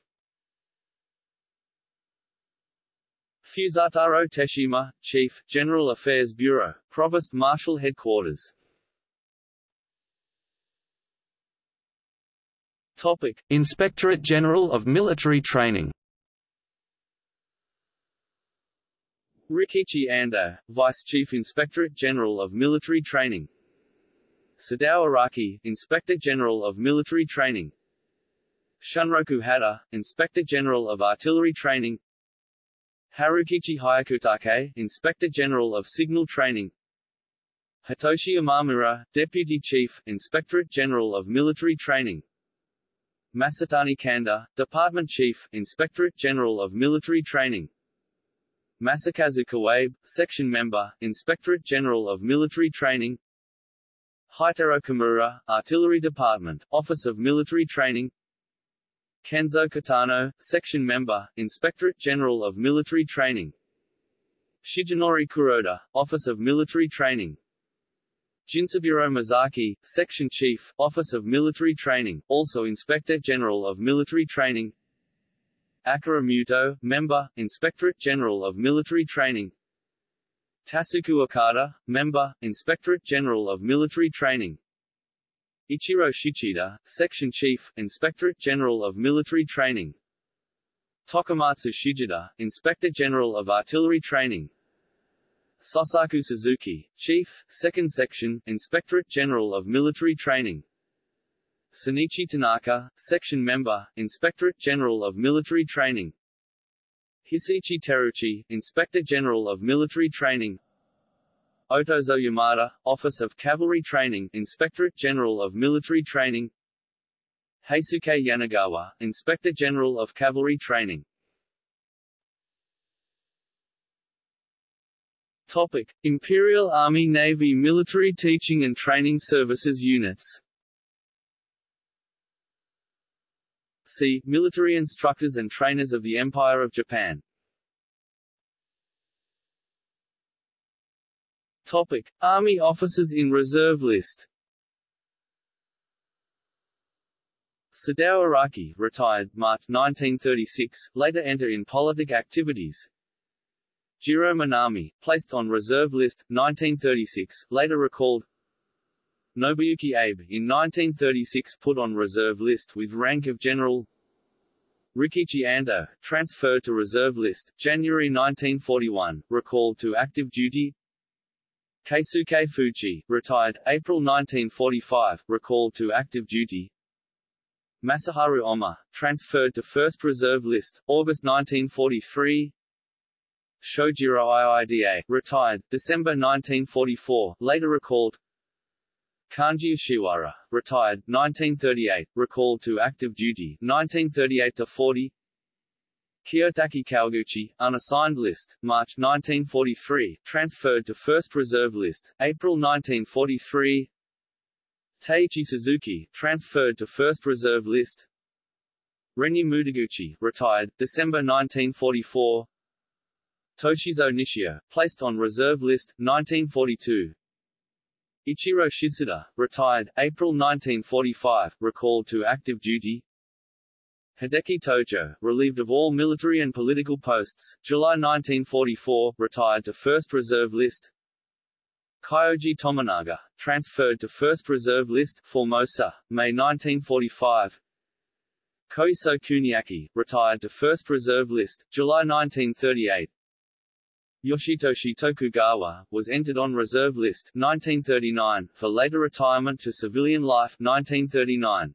A: Fusataro Teshima, Chief, General Affairs Bureau, Provost Marshal Headquarters Topic.
B: Inspectorate General of Military Training
A: Rikichi Ando, Vice Chief Inspectorate General of Military Training Sadao Araki, Inspector General of Military Training. Shunroku Hata, Inspector General of Artillery Training. Harukichi Hyakutake, Inspector General of Signal Training. Hitoshi Imamura, Deputy Chief, Inspectorate General of Military Training. Masatani Kanda, Department Chief, Inspectorate General of Military Training. Masakazu Kawabe, Section Member, Inspectorate General of Military Training Heitaro Kimura, Artillery Department, Office of Military Training. Kenzo Katano, Section Member, Inspectorate General of Military Training. Shigenori Kuroda, Office of Military Training. Jinzaburo Masaki, Section Chief, Office of Military Training, also Inspector General of Military Training. Akira Muto, Member, Inspectorate General of Military Training Tasuku Okada, Member, Inspectorate General of Military Training. Ichiro Shichida, Section Chief, Inspectorate General of Military Training. Tokamatsu Shigeta, Inspector General of Artillery Training. Sosaku Suzuki, Chief, 2nd Section, Inspectorate General of Military Training. Sunichi Tanaka, Section Member, Inspectorate General of Military Training Hisaichi Terauchi, Inspector General of Military Training. Otozo Yamada, Office of Cavalry Training, Inspectorate General of Military Training. Heisuke Yanagawa, Inspector General of Cavalry Training. Topic. Imperial Army Navy Military Teaching and Training Services Units See, Military Instructors and Trainers of the Empire of Japan Topic: Army officers in reserve list. Sadao Araki, retired, March 1936, later enter in politic activities. Jiro Minami, placed on reserve list, 1936, later recalled. Nobuyuki Abe, in 1936 put on reserve list with rank of general. Rikichi Ando, transferred to reserve list, January 1941, recalled to active duty. Keisuke Fuji, retired, April 1945, recalled to active duty. Masaharu Oma, transferred to First Reserve List, August 1943. Shojiro Iida, retired, December 1944, later recalled. Kanji Ishiwara, retired, 1938, recalled to active duty, 1938-40. Kiyotake Kawaguchi, unassigned list, March 1943, transferred to First Reserve List, April 1943 Taichi Suzuki, transferred to First Reserve List. Renya Mutaguchi, retired, December 1944 Toshizo Nishio, placed on Reserve List, 1942 Ichiro Shichida, retired, April 1945, recalled to active duty Hideki Tojo, relieved of all military and political posts, July 1944, retired to First Reserve List. Kyoji Tominaga, transferred to First Reserve List, Formosa, May 1945. Koiso Kuniaki, retired to First Reserve List, July 1938. Yoshitoshi Tokugawa, was entered on Reserve List 1939, for later retirement to civilian life 1939.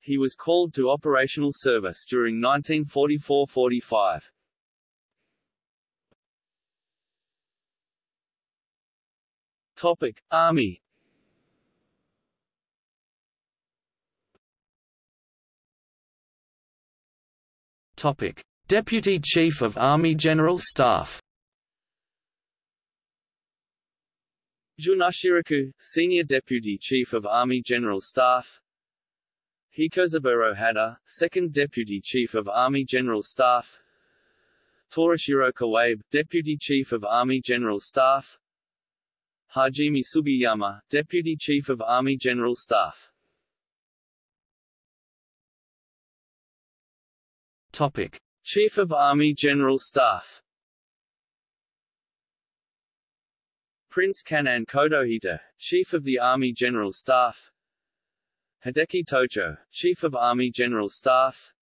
A: He was called to operational service during 1944–45. Topic: Army.
B: Topic: Deputy Chief of Army General Staff.
A: Junashiraku, Senior Deputy Chief of Army General Staff. Hikosaburo Hata, Second Deputy Chief of Army General Staff. Torashiro Kawabe, Deputy Chief of Army General Staff. Hajime Sugiyama, Deputy Chief of Army General Staff.
B: Topic.
A: Chief of Army General Staff Prince Kan'in Kotohito, Chief of the Army General Staff. Hideki Tojo, Chief of Army General Staff.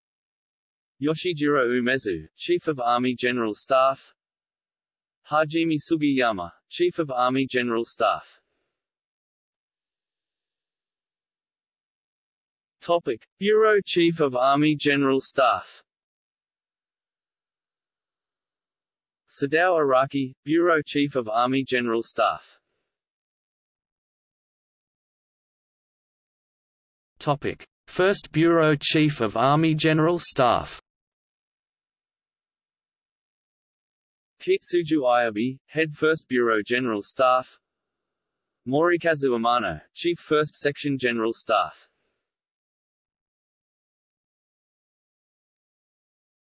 A: Yoshijiro Umezu, Chief of Army General Staff. Hajime Sugiyama, Chief of Army General Staff. Topic. Bureau Chief of Army General Staff Sadao Araki, Bureau Chief of Army General Staff
B: Topic. First Bureau Chief of Army General Staff
A: Kitsuju Ayabe, Head 1st Bureau General Staff Morikazu Amano, Chief 1st Section General Staff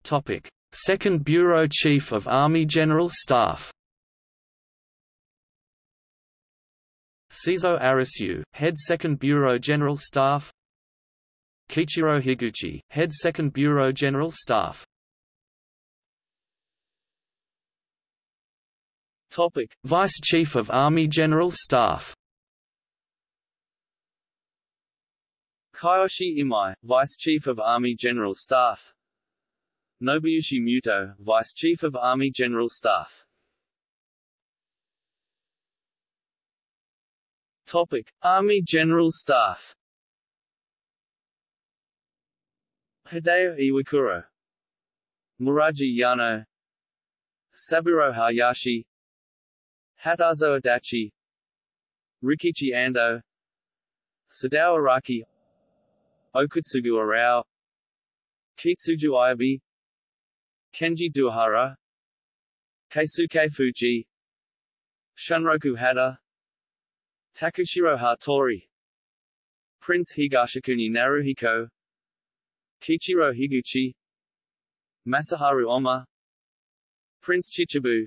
B: Topic. Second Bureau Chief of Army General Staff. Seizo Arisu, Head 2nd Bureau General Staff. Kichiro Higuchi, Head 2nd Bureau General Staff.
A: Topic.
B: Vice Chief of Army General Staff.
A: Kiyoshi Imai, Vice Chief of Army General Staff Nobuyoshi Muto, Vice Chief of Army General Staff. Topic. Army General Staff. Hideo Iwakuro Muraji Yano. Saburo Hayashi. Hatazo Adachi. Rikichi Ando. Sadao Araki. Okutsugu Arao. Kitsuju Ayabe Kenji Doihara Keisuke Fuji Shunroku Hata Takushiro Hattori Prince Higashikuni Naruhiko Kichiro Higuchi Masaharu Oma Prince Chichibu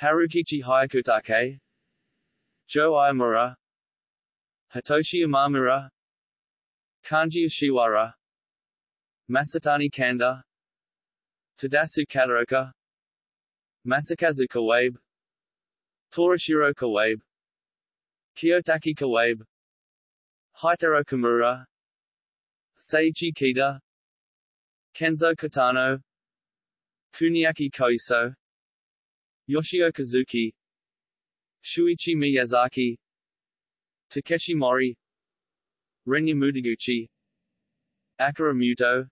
A: Harukichi Hyakutake Joe Imura Hitoshi Imamura Kanji Ishiwara Masatani Kanda Tadasu Kataoka Masakazu Kawabe Torashiro Kawabe Kiyotake Kawabe Heitaro Kimura. Seiichi Kita Kenzo Katano Kuniaki Koiso. Yoshio Kazuki. Shuichi Miyazaki. Takeshi Mori. Renya Mutaguchi Akira Muto.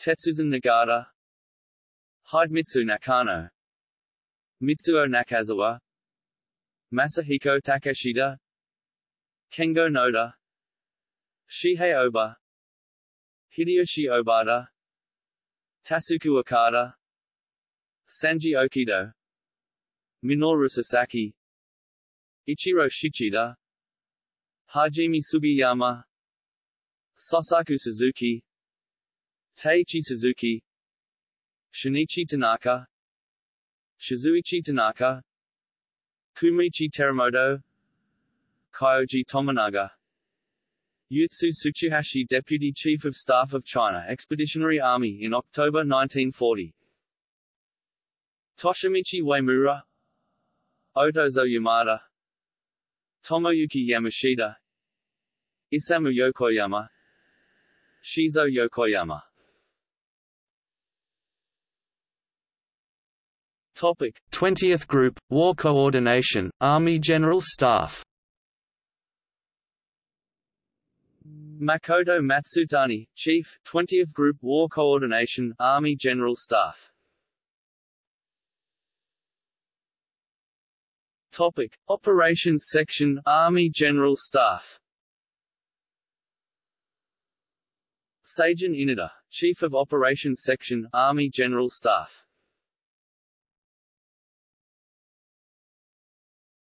A: Tetsuzan Nagata Hidemitsu Nakano. Mitsuo Nakazawa. Masahiko Takeshita Kengo Noda. Shihei Oba. Hideyoshi Obata Tasuku Okada. Sanji Okido. Minoru Sasaki. Ichiro Shichida Hajime Sugiyama. Sosaku Suzuki. Taichi Suzuki Shinichi Tanaka Shizuichi Tanaka Kumichi Teramoto Kyoji Tominaga Yutsu Tsuchihashi Deputy Chief of Staff of China Expeditionary Army in October 1940 Toshimichi Uemura Otozo Yamada Tomoyuki Yamashita Isamu Yokoyama Shizo Yokoyama Topic.
B: 20th Group, War Coordination, Army General Staff.
A: Makoto Matsutani, Chief, 20th Group War Coordination, Army General Staff. Topic. Operations Section, Army General Staff. Seijun Inada, Chief of Operations Section, Army General Staff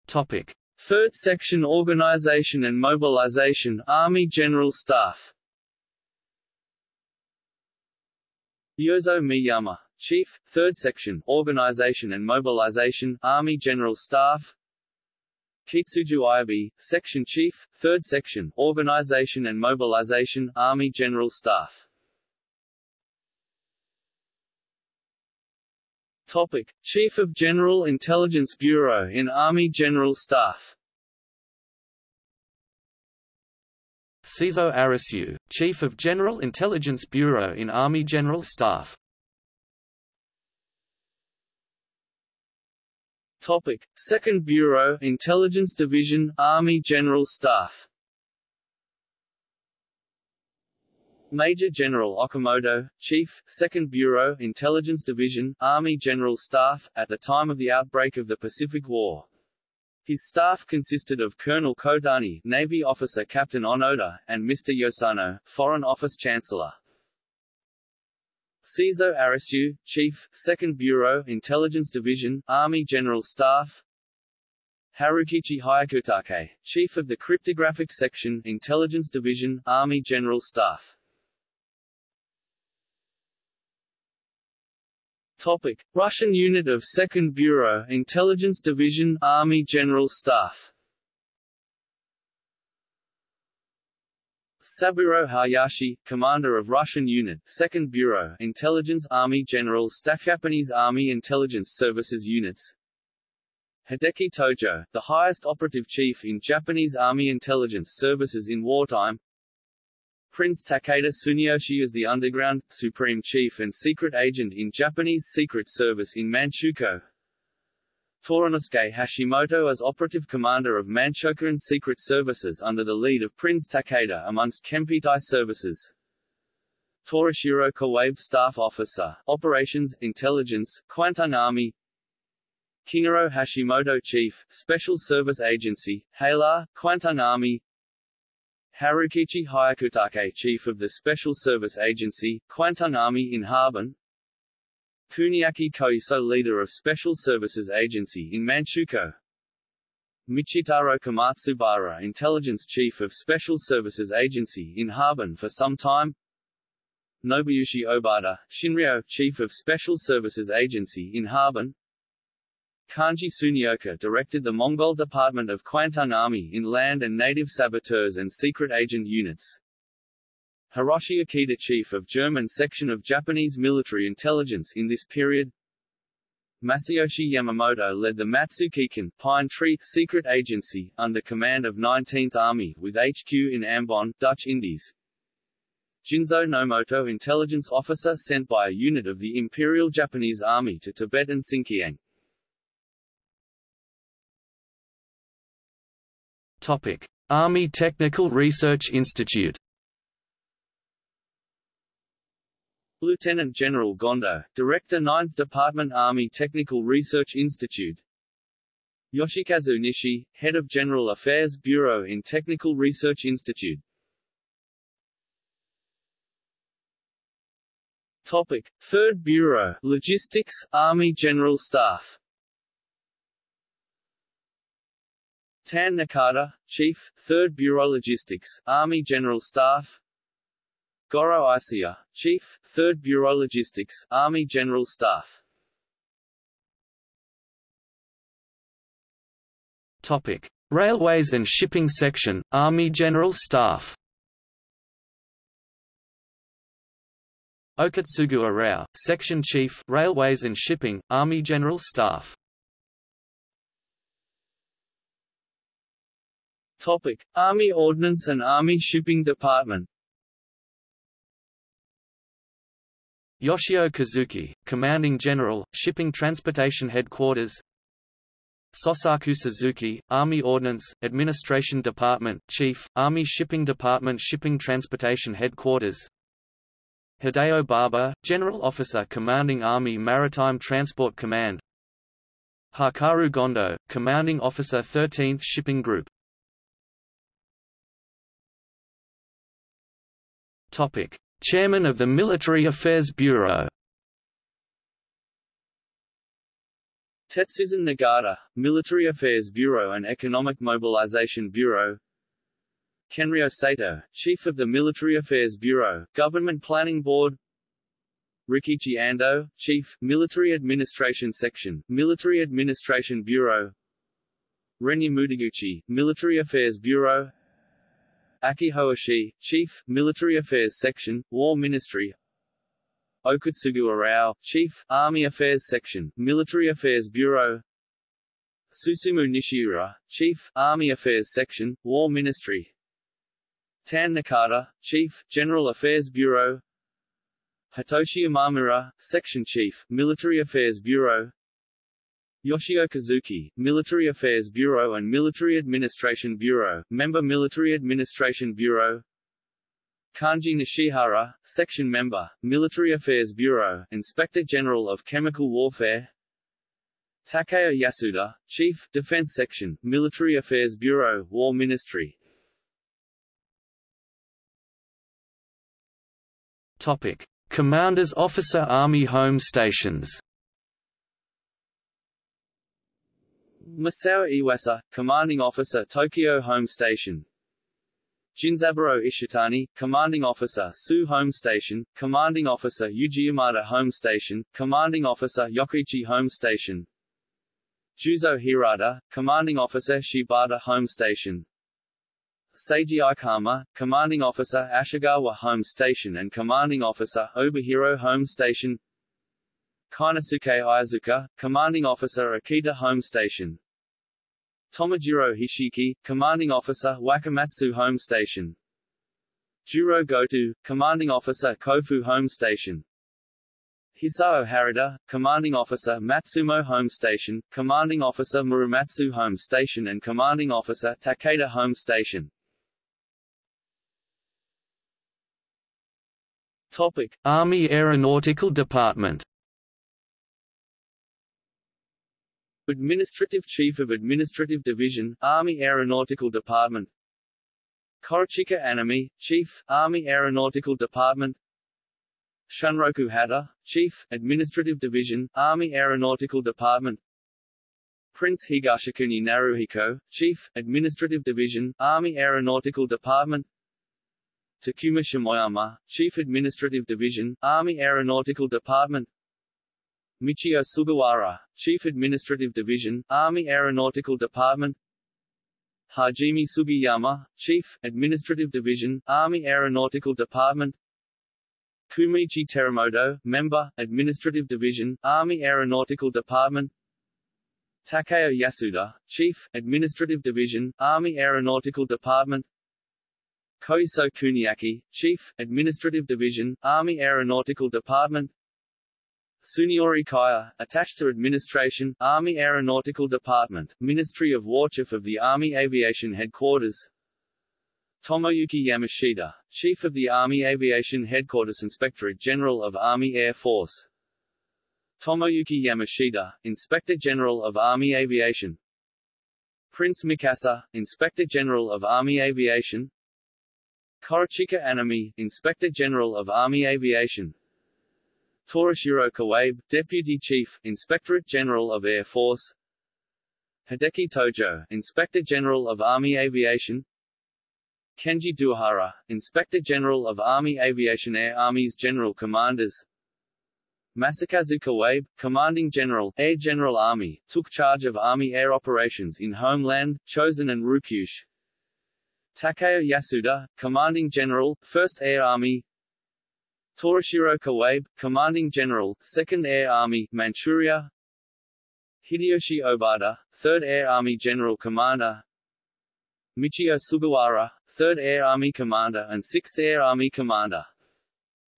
B: Topic.
A: Third Section Organization and Mobilization Army General Staff. Yozo Miyama, Chief, 3rd Section, Organization and Mobilization, Army General Staff. Kitsuju Ayabe, Section Chief, 3rd Section, Organization and Mobilization, Army General Staff Topic. Chief of General Intelligence Bureau in Army General Staff
B: Seizo Arisu, Chief of General Intelligence Bureau in Army General Staff
A: Topic: Second Bureau, Intelligence Division, Army General Staff. Major General Okamoto, Chief, 2nd Bureau, Intelligence Division, Army General Staff, at the time of the outbreak of the Pacific War. His staff consisted of Colonel Kodani, Navy Officer Captain Onoda, and Mr. Yosano, Foreign Office Chancellor. Seizo Arisu, Chief, 2nd Bureau, Intelligence Division, Army General Staff Harukichi Hyakutake, Chief of the Cryptographic Section, Intelligence Division, Army General Staff Topic. Russian Unit of 2nd Bureau, Intelligence Division, Army General Staff. Saburo Hayashi, commander of Russian Unit, 2nd Bureau, Intelligence Army General Staff Japanese Army Intelligence Services Units. Hideki Tojo, the highest operative chief in Japanese Army Intelligence Services in wartime Prince Takeda Tsuneyoshi is the underground, supreme chief and secret agent in Japanese Secret Service in Manchukuo. Toranosuke Hashimoto as operative commander of Manchokuran Secret Services under the lead of Prince Takeda amongst Kempeitai services. Torashiro Kawabe Staff Officer, Operations, Intelligence, Kwantung Army. Kingoro Hashimoto Chief, Special Service Agency, HALAR, Kwantung Army Harukichi Hyakutake Chief of the Special Service Agency, Kwantung Army in Harbin. Kuniaki Koiso leader of Special Services Agency in Manchukuo. Michitaro Komatsubara Intelligence Chief of Special Services Agency in Harbin for some time. Nobuyoshi Obata, Shinryo, Chief of Special Services Agency in Harbin Kanji Sunyoka directed the Mongol Department of Kwantung Army in land and native saboteurs and secret agent units. Hiroshi Akita Chief of German Section of Japanese Military Intelligence in this period Masayoshi Yamamoto led the Matsukikan Pine Tree Secret Agency, under command of 19th Army with HQ in Ambon, Dutch Indies. Jinzo Nomoto intelligence officer sent by a unit of the Imperial Japanese Army to Tibet and Xinjiang.
B: Topic. Army Technical Research Institute
A: Lieutenant General Gondo, Director 9th Department Army Technical Research Institute Yoshikazu Nishi, Head of General Affairs Bureau in Technical Research Institute Topic. 3rd Bureau, Logistics, Army General Staff Tan Nakata, Chief, 3rd Bureau Logistics, Army General Staff. Goro Isia, Chief, 3rd Bureau Logistics, Army General Staff.
B: Topic. Railways and Shipping Section, Army General Staff. Okatsugu Arao, Section Chief Railways and Shipping, Army General Staff
A: Topic. Army Ordnance and Army Shipping Department.
B: Yoshio Kazuki, Commanding General, Shipping Transportation Headquarters. Sosaku Suzuki, Army Ordnance, Administration Department, Chief, Army Shipping Department Shipping Transportation Headquarters. Hideo Baba, General Officer Commanding Army Maritime Transport Command. Hakaru Gondo, Commanding Officer 13th Shipping Group Topic. Chairman of the Military Affairs Bureau.
A: Tetsuzan Nagata, Military Affairs Bureau and Economic Mobilization Bureau. Kenryo Sato, Chief of the Military Affairs Bureau, Government Planning Board. Rikichi Ando, Chief, Military Administration Section, Military Administration Bureau. Renya Mutaguchi, Military Affairs Bureau Aki Hoishi, Chief, Military Affairs Section, War Ministry. Okutsugu Arao, Chief, Army Affairs Section, Military Affairs Bureau. Susumu Nishiura, Chief, Army Affairs Section, War Ministry. Tan Nakata, Chief, General Affairs Bureau. Hitoshi Imamura, Section Chief, Military Affairs Bureau Yoshio Kazuki, Military Affairs Bureau and Military Administration Bureau, Member Military Administration Bureau. Kanji Nishihara, Section Member, Military Affairs Bureau, Inspector General of Chemical Warfare. Takeo Yasuda, Chief, Defense Section, Military Affairs Bureau, War Ministry.
B: Topic. Commander's Officer Army Home Stations
A: Masao Iwasa, Commanding Officer Tokyo Home Station. Jinzaburo Ishitani, Commanding Officer Su Home Station, Commanding Officer Yamada Home Station, Commanding Officer Yokkaichi Home Station. Juzo Hirata, Commanding Officer Shibata Home Station. Seiji Aikama, Commanding Officer Ashigawa Home Station and Commanding Officer Obihiro Home Station Kainosuke Iizuka, Commanding Officer Akita Home Station. Tomojiro Hishiki, Commanding Officer Wakamatsu Home Station. Juro Goto, Commanding Officer Kofu Home Station. Hisao Harada, Commanding Officer Matsumo Home Station, Commanding Officer Murumatsu Home Station and Commanding Officer Takeda Home Station. Topic.
B: Army Aeronautical Department
A: Administrative Chief of Administrative Division, Army Aeronautical Department. Korechika Anami, Chief, Army Aeronautical Department. Shunroku Hata, Chief, Administrative Division, Army Aeronautical Department. Prince Higashikuni Naruhiko, Chief, Administrative Division, Army Aeronautical Department. Takuma Shimoyama, Chief Administrative Division, Army Aeronautical Department Michio Sugawara, Chief Administrative Division, Army Aeronautical Department. Hajime Sugiyama, Chief, Administrative Division, Army Aeronautical Department. Kumichi Teramoto, Member, Administrative Division, Army Aeronautical Department. Takeo Yasuda, Chief, Administrative Division, Army Aeronautical Department. Koiso Kuniaki, Chief, Administrative Division, Army Aeronautical Department Suniori Kaya, attached to Administration, Army Aeronautical Department, Ministry of War Chief of the Army Aviation Headquarters. Tomoyuki Yamashita, Chief of the Army Aviation Headquarters Inspectorate General of Army Air Force. Tomoyuki Yamashita, Inspector General of Army Aviation. Prince Mikasa, Inspector General of Army Aviation. Korechika Anami, Inspector General of Army Aviation Torashiro Kawabe, Deputy Chief, Inspectorate General of Air Force. Hideki Tojo, Inspector General of Army Aviation. Kenji Doihara, Inspector General of Army Aviation Air Army's General Commanders. Masakazu Kawabe, Commanding General, Air General Army, took charge of Army air operations in Homeland, Chosen and Ryukyushu. Takeo Yasuda, Commanding General, 1st Air Army Torashiro Kawabe, Commanding General, 2nd Air Army, Manchuria. Hideyoshi Obata, 3rd Air Army General Commander. Michio Sugawara, 3rd Air Army Commander and 6th Air Army Commander.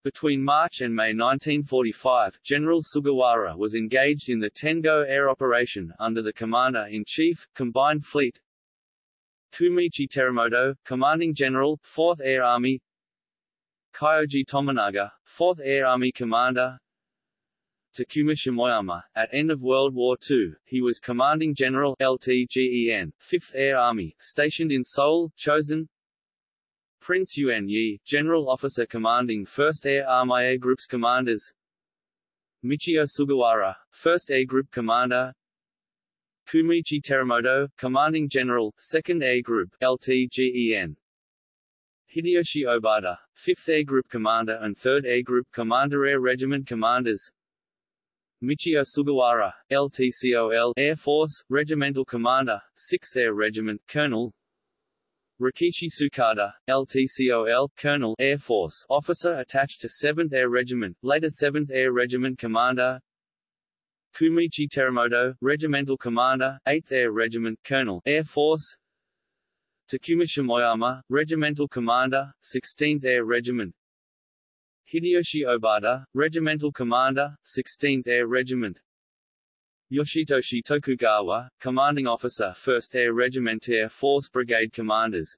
A: Between March and May 1945, General Sugawara was engaged in the Tengo air operation under the Commander-in-Chief, Combined Fleet. Kumichi Teramoto, Commanding General, 4th Air Army Kyoji Tominaga, 4th Air Army Commander Takuma Shimoyama, at end of World War II, he was Commanding General LTGEN, 5th Air Army, stationed in Seoul, chosen Prince Yuan Yi, General Officer Commanding 1st Air Army Air Group's Commanders. Michio Sugawara, 1st Air Group Commander. Kumichi Teramoto, Commanding General, 2nd Air Group LTGEN. Hideyoshi Obata, 5th Air Group Commander and 3rd Air Group Commander Air Regiment Commanders. Michio Sugawara, LTCOL Air Force, Regimental Commander, 6th Air Regiment, Colonel. Rikishi Tsukada, LTCOL, Colonel Air Force, officer attached to 7th Air Regiment, later 7th Air Regiment Commander. Kumichi Teramoto, Regimental Commander, 8th Air Regiment, Colonel Air Force Takuma Shimoyama, Regimental Commander, 16th Air Regiment. Hideyoshi Obata, Regimental Commander, 16th Air Regiment. Yoshitoshi Tokugawa, Commanding Officer 1st Air Regiment Air Force Brigade Commanders.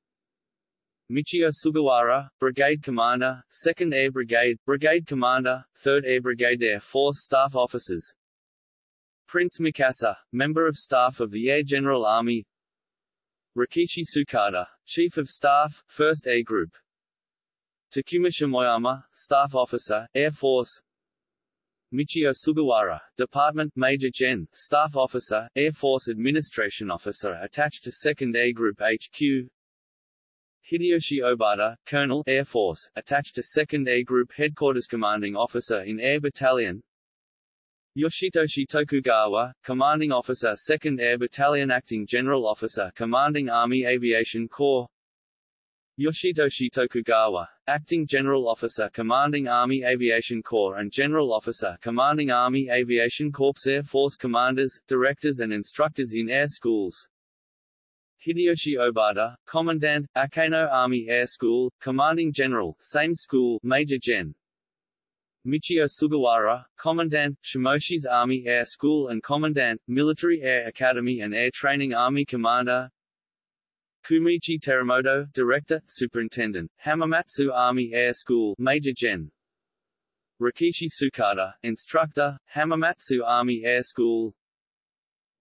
A: Michio Sugawara, Brigade Commander, 2nd Air Brigade, Brigade Commander, 3rd Air Brigade Air Force Staff Officers. Prince Mikasa, Member of Staff of the Air General Army Rikishi Tsukada, Chief of Staff, 1st Air Group. Takuma Shimoyama, Staff Officer, Air Force. Michio Sugawara, Department Major Gen, Staff Officer, Air Force Administration Officer attached to 2nd Air Group HQ Hideyoshi Obata, Colonel Air Force, attached to 2nd Air Group Headquarters Commanding Officer in Air Battalion Yoshitoshi Tokugawa, Commanding Officer 2nd Air Battalion Acting General Officer Commanding Army Aviation Corps Yoshitoshi Tokugawa, Acting General Officer Commanding Army Aviation Corps and General Officer Commanding Army Aviation Corps Air Force Commanders, Directors and Instructors in Air Schools Hideyoshi Obata, Commandant, Akeno Army Air School, Commanding General, same school, Major Gen. Michio Sugawara, Commandant, Shimoshizu Army Air School and Commandant, Military Air Academy and Air Training Army Commander. Kumichi Teramoto, Director, Superintendent, Hamamatsu Army Air School Major Gen. Rikishi Tsukada, Instructor, Hamamatsu Army Air School.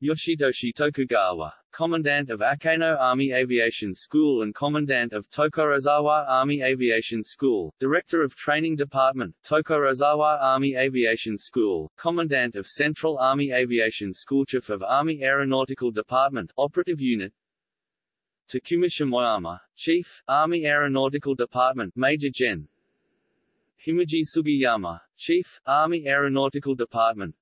A: Yoshitoshi Tokugawa, Commandant of Akeno Army Aviation School and Commandant of Tokorozawa Army Aviation School, Director of Training Department, Tokorozawa Army Aviation School, Commandant of Central Army Aviation School Chief of Army Aeronautical Department, Operative Unit Takuma Shimoyama, Chief, Army Aeronautical Department Major Gen. Himeji Sugiyama, Chief, Army Aeronautical Department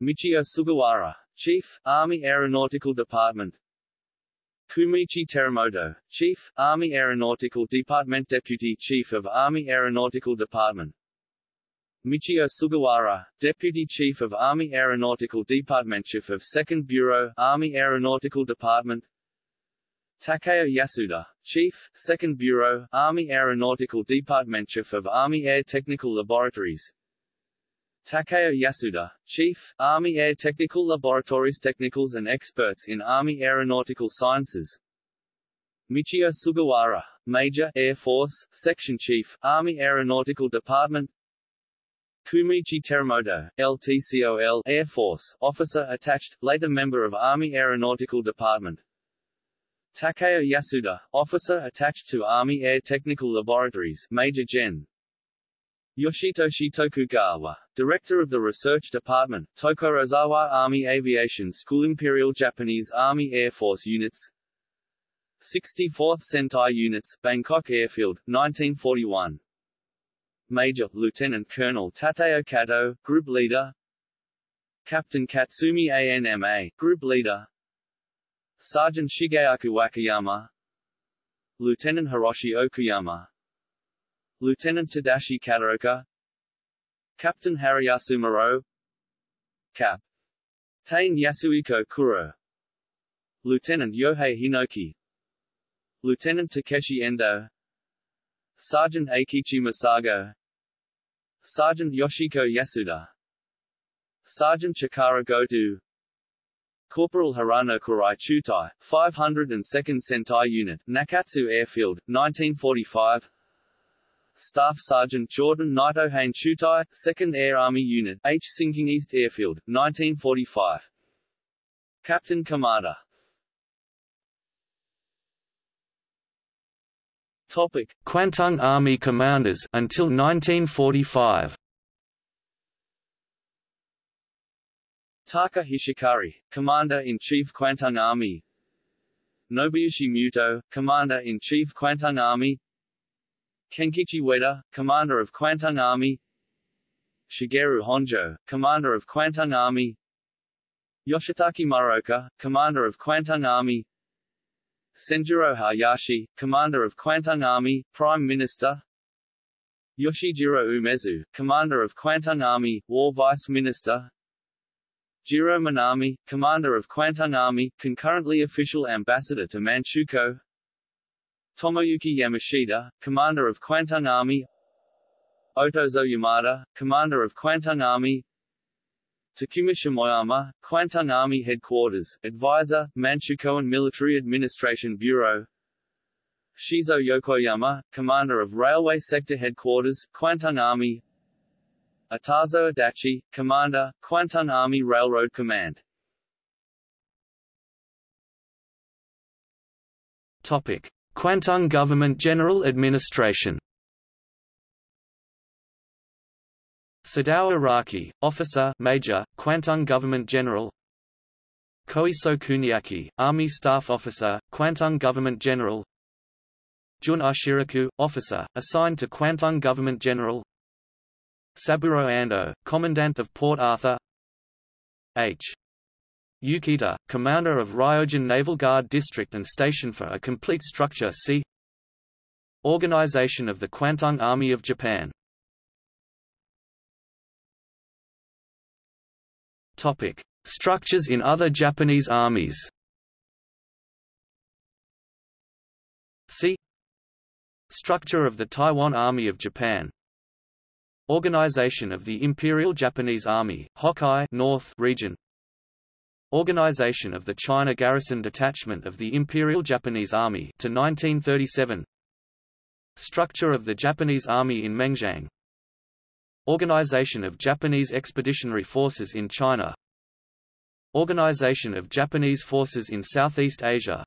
A: Michio Sugawara, Chief, Army Aeronautical Department. Kumichi Teramoto, Chief, Army Aeronautical Department Deputy Chief of Army Aeronautical Department. Michio Sugawara, Deputy Chief of Army Aeronautical Department Chief of 2nd Bureau, Army Aeronautical Department. Takeo Yasuda, Chief, 2nd Bureau, Army Aeronautical Department Chief of Army Air Technical Laboratories Takeo Yasuda, Chief, Army Air Technical Laboratories Technicals and experts in Army Aeronautical Sciences. Michio Sugawara, Major, Air Force, Section Chief, Army Aeronautical Department. Kumichi Teramoto, LTCOL Air Force, Officer attached, later member of Army Aeronautical Department. Takeo Yasuda, Officer attached to Army Air Technical Laboratories Major Gen. Yoshitoshi Tokugawa, Director of the Research Department, Tokorozawa Army Aviation School Imperial Japanese Army Air Force Units. 64th Sentai Units, Bangkok Airfield, 1941 Major, Lieutenant Colonel Tateo Kato, Group Leader. Captain Katsumi ANMA, Group Leader. Sergeant Shigeaku Wakayama. Lieutenant Hiroshi Okuyama Lieutenant Tadashi Kataoka. Captain Harayasu Muro Cap. Tain Yasuhiko Kuro Lieutenant Yohei Hinoki. Lieutenant Takeshi Endo. Sergeant Eikichi Masago Sergeant Yoshiko Yasuda. Sergeant Chikara Goto Corporal Harano Kurai Chutai, 502nd Sentai Unit, Nakatsu Airfield, 1945 Staff Sergeant Jordan Naitohane Chutai, 2nd Air Army Unit, Hsinking East Airfield, 1945. Captain Kamada
B: Topic: Kwantung Army Commanders until 1945.
A: Taka Hishikari, Commander-in-Chief Kwantung Army Nobuyoshi Muto, Commander-in-Chief Kwantung Army Kenkichi Ueda, Commander of Kwantung Army. Shigeru Honjo, Commander of Kwantung Army. Yoshitaki Muraoka, Commander of Kwantung Army. Senjuro Hayashi, Commander of Kwantung Army, Prime Minister. Yoshijiro Umezu, Commander of Kwantung Army, War Vice Minister. Jiro Minami, Commander of Kwantung Army, concurrently official ambassador to Manchukuo Tomoyuki Yamashita, Commander of Kwantung Army. Otozo Yamada, Commander of Kwantung Army. Takuma Shimoyama, Kwantung Army Headquarters, Advisor, Manchukuo Military Administration Bureau. Shizo Yokoyama, Commander of Railway Sector Headquarters, Kwantung Army. Atazo Adachi, Commander, Kwantung Army Railroad Command.
B: Topic. Kwantung Government General Administration. Sadao Araki, Officer Major, Kwantung Government General. Koiso Kuniaki, Army Staff Officer, Kwantung Government General. Jun Ashiraku, Officer, assigned to Kwantung Government General. Saburo Ando, Commandant of Port Arthur. H. Yukita, Commander of Ryojun Naval Guard District and Station for a complete structure see Organization of the Kwantung Army of Japan. Topic. Structures in other Japanese armies. See Structure of the Taiwan Army of Japan. Organization of the Imperial Japanese Army Hokkaido North region Organization of the China Garrison Detachment of the Imperial Japanese Army to 1937 Structure of the Japanese Army in Mengjiang. Organization of Japanese Expeditionary Forces in China. Organization of Japanese Forces in Southeast Asia.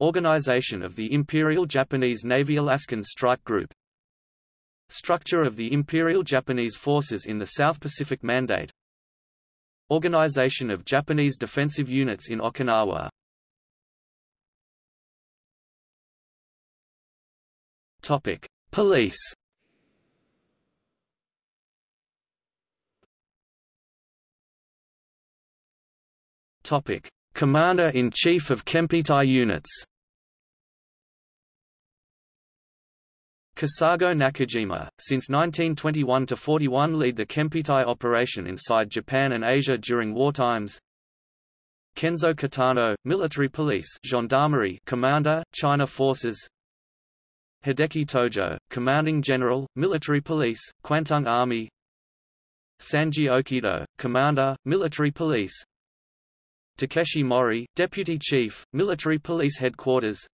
B: Organization of the Imperial Japanese Navy Alaskan Strike Group. Structure of the Imperial Japanese Forces in the South Pacific Mandate Organization of Japanese defensive units in Okinawa Topic: Police. Topic: Commander-in-Chief of Kempeitai Units. Kesago Nakajima, since 1921–41 lead the Kempeitai operation inside Japan and Asia during wartimes. Kenzo Katano, Military Police Gendarmerie Commander, China Forces. Hideki Tojo, Commanding General, Military Police, Kwantung Army. Sanji Okido, Commander, Military Police. Takeshi Mori, Deputy Chief, Military Police Headquarters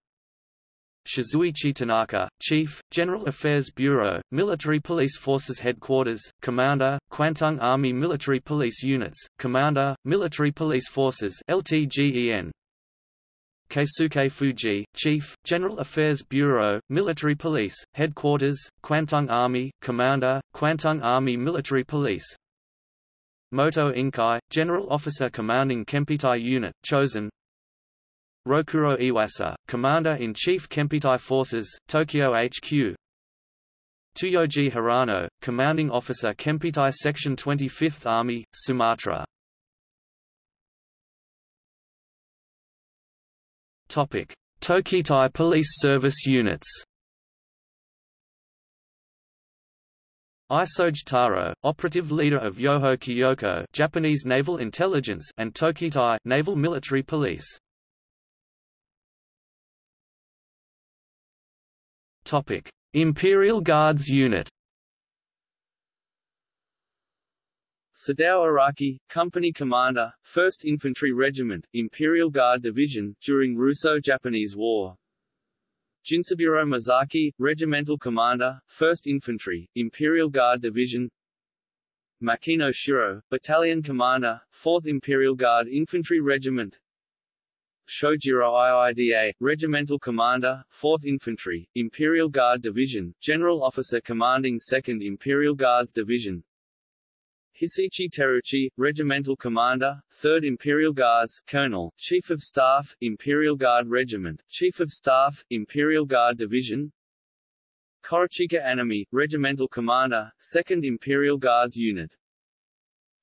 B: Shizuichi Tanaka, Chief, General Affairs Bureau, Military Police Forces Headquarters, Commander, Kwantung Army Military Police Units, Commander, Military Police Forces LTGEN. Keisuke Fuji, Chief, General Affairs Bureau, Military Police, Headquarters, Kwantung Army, Commander, Kwantung Army Military Police. Moto Inkai, General Officer Commanding Kempeitai Unit, chosen, Rokuro Iwasa, Commander-in-Chief Kempeitai Forces, Tokyo HQ Tuyoji Hirano, Commanding Officer Kempeitai Section 25th Army, Sumatra. Tokitai Police Service Units Isoge Taro, operative leader of Yoho Kyoko Japanese Naval Intelligence and Tokitai Naval Military Police Topic: Imperial Guards Unit.
A: Sadao Araki, Company Commander, 1st Infantry Regiment, Imperial Guard Division, during Russo-Japanese War. Jinzaburo Masaki, Regimental Commander, 1st Infantry, Imperial Guard Division. Makino Shiro, Battalion Commander, 4th Imperial Guard Infantry Regiment, Shojiro IIDA, Regimental Commander, 4th Infantry, Imperial Guard Division, General Officer Commanding 2nd Imperial Guards Division. Hisaichi Terauchi, Regimental Commander, 3rd Imperial Guards, Colonel, Chief of Staff, Imperial Guard Regiment, Chief of Staff, Imperial Guard Division. Korechika Anami, Regimental Commander, 2nd Imperial Guards Unit.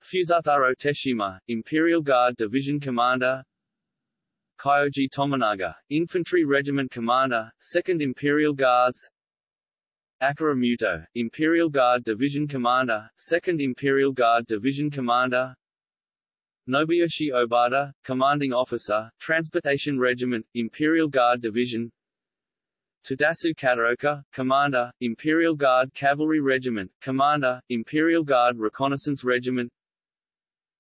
A: Fusataro Teshima, Imperial Guard Division Commander Kyoji Tominaga, Infantry Regiment Commander, 2nd Imperial Guards. Akira Muto, Imperial Guard Division Commander, 2nd Imperial Guard Division Commander. Nobuyoshi Obata, Commanding Officer, Transportation Regiment, Imperial Guard Division. Tadasu Kataoka, Commander, Imperial Guard Cavalry Regiment, Commander, Imperial Guard Reconnaissance Regiment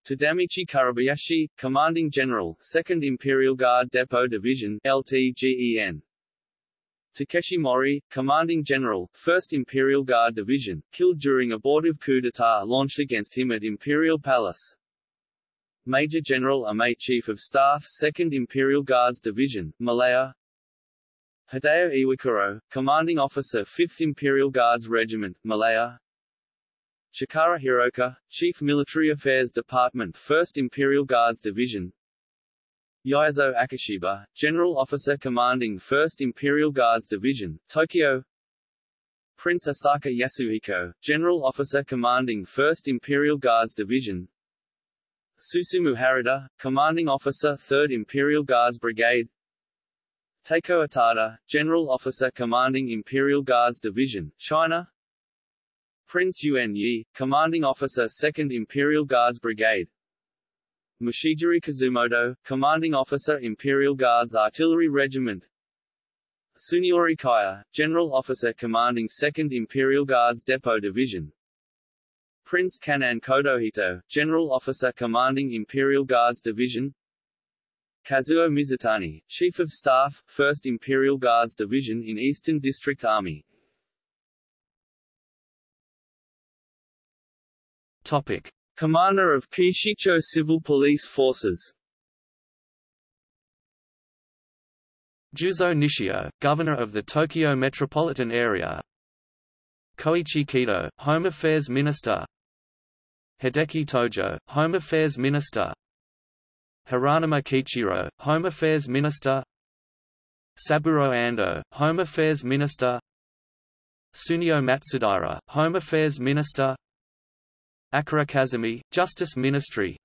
A: Tadamichi Kuribayashi, Commanding General, 2nd Imperial Guard Depot Division LTGEN Takeshi Mori, Commanding General, 1st Imperial Guard Division, killed during abortive coup d'état launched against him at Imperial Palace. Major General Amate Chief of Staff 2nd Imperial Guards Division, Malaya. Hideo Iwakuro, Commanding Officer 5th Imperial Guards Regiment, Malaya Chikara Hiroka, Chief Military Affairs Department 1st Imperial Guards Division. Yaizo Akashiba, General Officer Commanding 1st Imperial Guards Division, Tokyo. Prince Asaka Yasuhiko, General Officer Commanding 1st Imperial Guards Division. Susumu Harada, Commanding Officer 3rd Imperial Guards Brigade. Takeo Atada, General Officer Commanding Imperial Guards Division, China Prince Yuan Yi, Commanding Officer 2nd Imperial Guards Brigade. Mushijiri Kazumoto, Commanding Officer Imperial Guards Artillery Regiment. Suniori Kaya, General Officer Commanding 2nd Imperial Guards Depot Division. Prince Kan'in Kotohito, General Officer Commanding Imperial Guards Division. Kazuo Mizutani, Chief of Staff, 1st Imperial Guards Division in Eastern District Army Topic. Commander of Keishicho Civil Police Forces.
B: Juzo Nishio, Governor of the Tokyo Metropolitan Area. Koichi Kido, Home Affairs Minister. Hideki Tojo, Home Affairs Minister. Hiranuma Kiichiro, Home Affairs Minister. Saburo Ando, Home Affairs Minister. Sunio Matsudaira, Home Affairs Minister Akira Kazumi, Justice Ministry.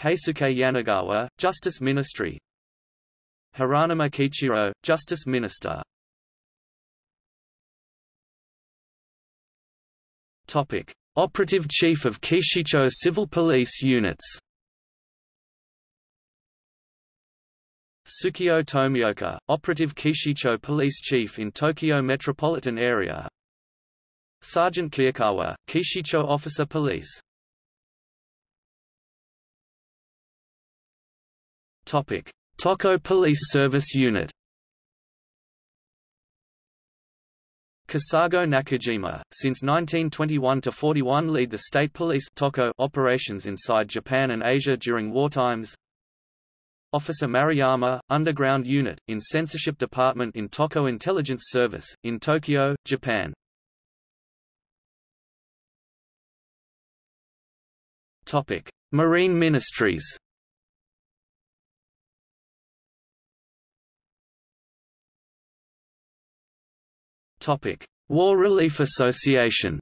B: Heisuke Yanagawa, Justice Ministry. Hiranuma Kiichiro, Justice Minister. Topic. Operative Chief of Keishicho Civil Police Units. Tsukio Tomioka, Operative Keishicho Police Chief in Tokyo Metropolitan Area Sergeant Kiyakawa, Keishicho Officer Police Topic: Toko Police Service Unit. Kesago Nakajima, since 1921–41 lead the state police Toko operations inside Japan and Asia during war times. Officer Maruyama, Underground Unit, in Censorship Department in Toko Intelligence Service, in Tokyo, Japan. Topic: Marine Ministries. Topic: War Relief Association.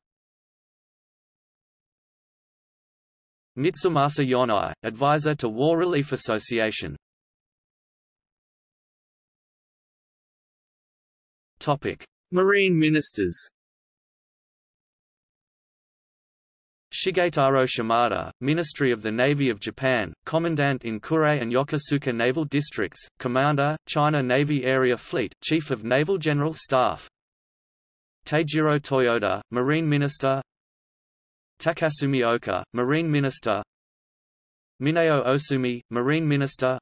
B: Mitsumasa Yonai, advisor to War Relief Association. Topic:
A: Marine Ministers.
B: Shigetaro Shimada, Ministry of the Navy of Japan, Commandant in Kure and Yokosuka Naval Districts, Commander, China Navy Area Fleet, Chief of Naval General Staff. Teijiro Toyoda, Marine Minister. Takasumi Oka, Marine Minister. Mineo Osumi, Marine Minister.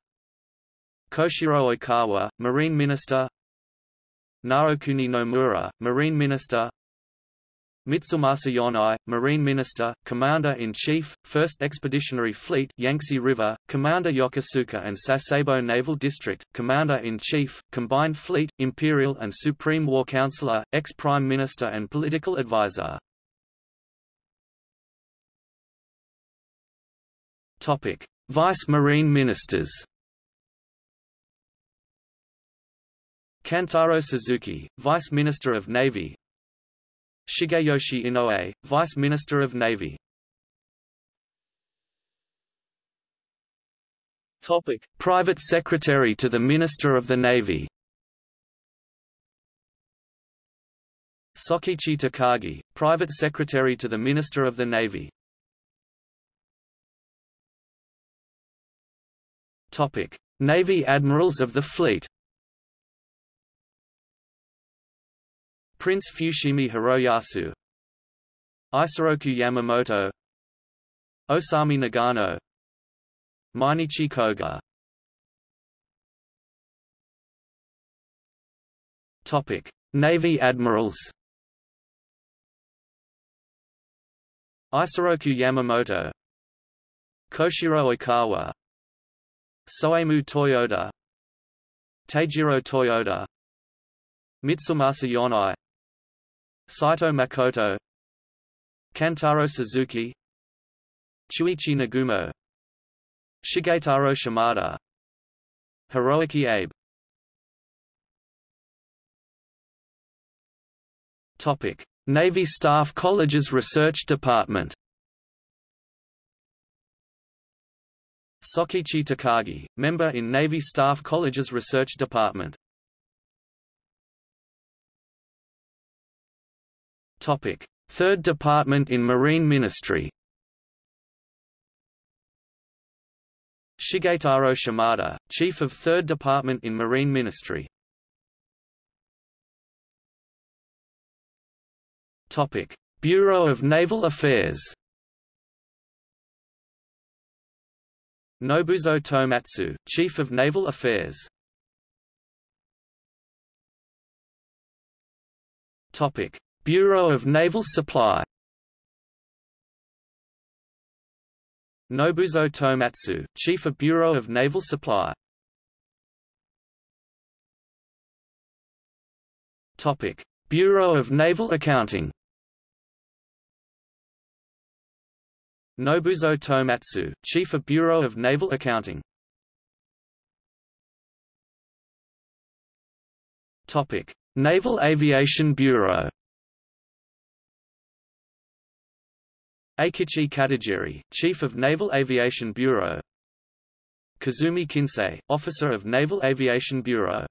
B: Koshiro Oikawa, Marine Minister. Naokuni Nomura, Marine Minister Mitsumasa Yonai, Marine Minister, Commander-in-Chief, 1st Expeditionary Fleet Yangtze River, Commander Yokosuka and Sasebo Naval District, Commander-in-Chief, Combined Fleet, Imperial and Supreme War Counselor, ex-Prime Minister and Political Advisor. Topic: Vice Marine Ministers. Kantaro Suzuki, Vice Minister of Navy. Shigeyoshi Inoue, Vice Minister of Navy.
A: Topic:
B: Private Secretary to the Minister of the Navy. Sokichi Takagi, Private Secretary to the Minister of the Navy. Topic: Navy Admirals of the Fleet. Prince Fushimi Hiroyasu, Isoroku Yamamoto, Osami Nagano, Mineichi Koga. Topic: Navy Admirals. Isoroku Yamamoto, Koshiro Oikawa, Soemu Toyoda Teijiro Toyoda Mitsumasa Yonai Saito Makoto Kantaro Suzuki Chuichi Nagumo Shigetaro Shimada Hiroaki Abe. Topic: Navy Staff College's Research Department. Sokichi Takagi, member in Navy Staff College's Research Department. Topic: Third Department in Marine Ministry. Shigetaro Shimada, Chief of Third Department in Marine Ministry. Topic: Bureau of Naval Affairs. Nobuzo Tomatsu, Chief of Naval Affairs. Topic: Bureau of Naval Supply. Nobuzo Tomatsu, Chief of Bureau of Naval Supply. Topic: Bureau of Naval Accounting. Nobuzo Tomatsu, Chief of Bureau of Naval Accounting. Topic: Naval Aviation Bureau. Eikichi Katagiri, Chief of Naval Aviation Bureau. Kazumi Kinsei, Officer of Naval Aviation Bureau.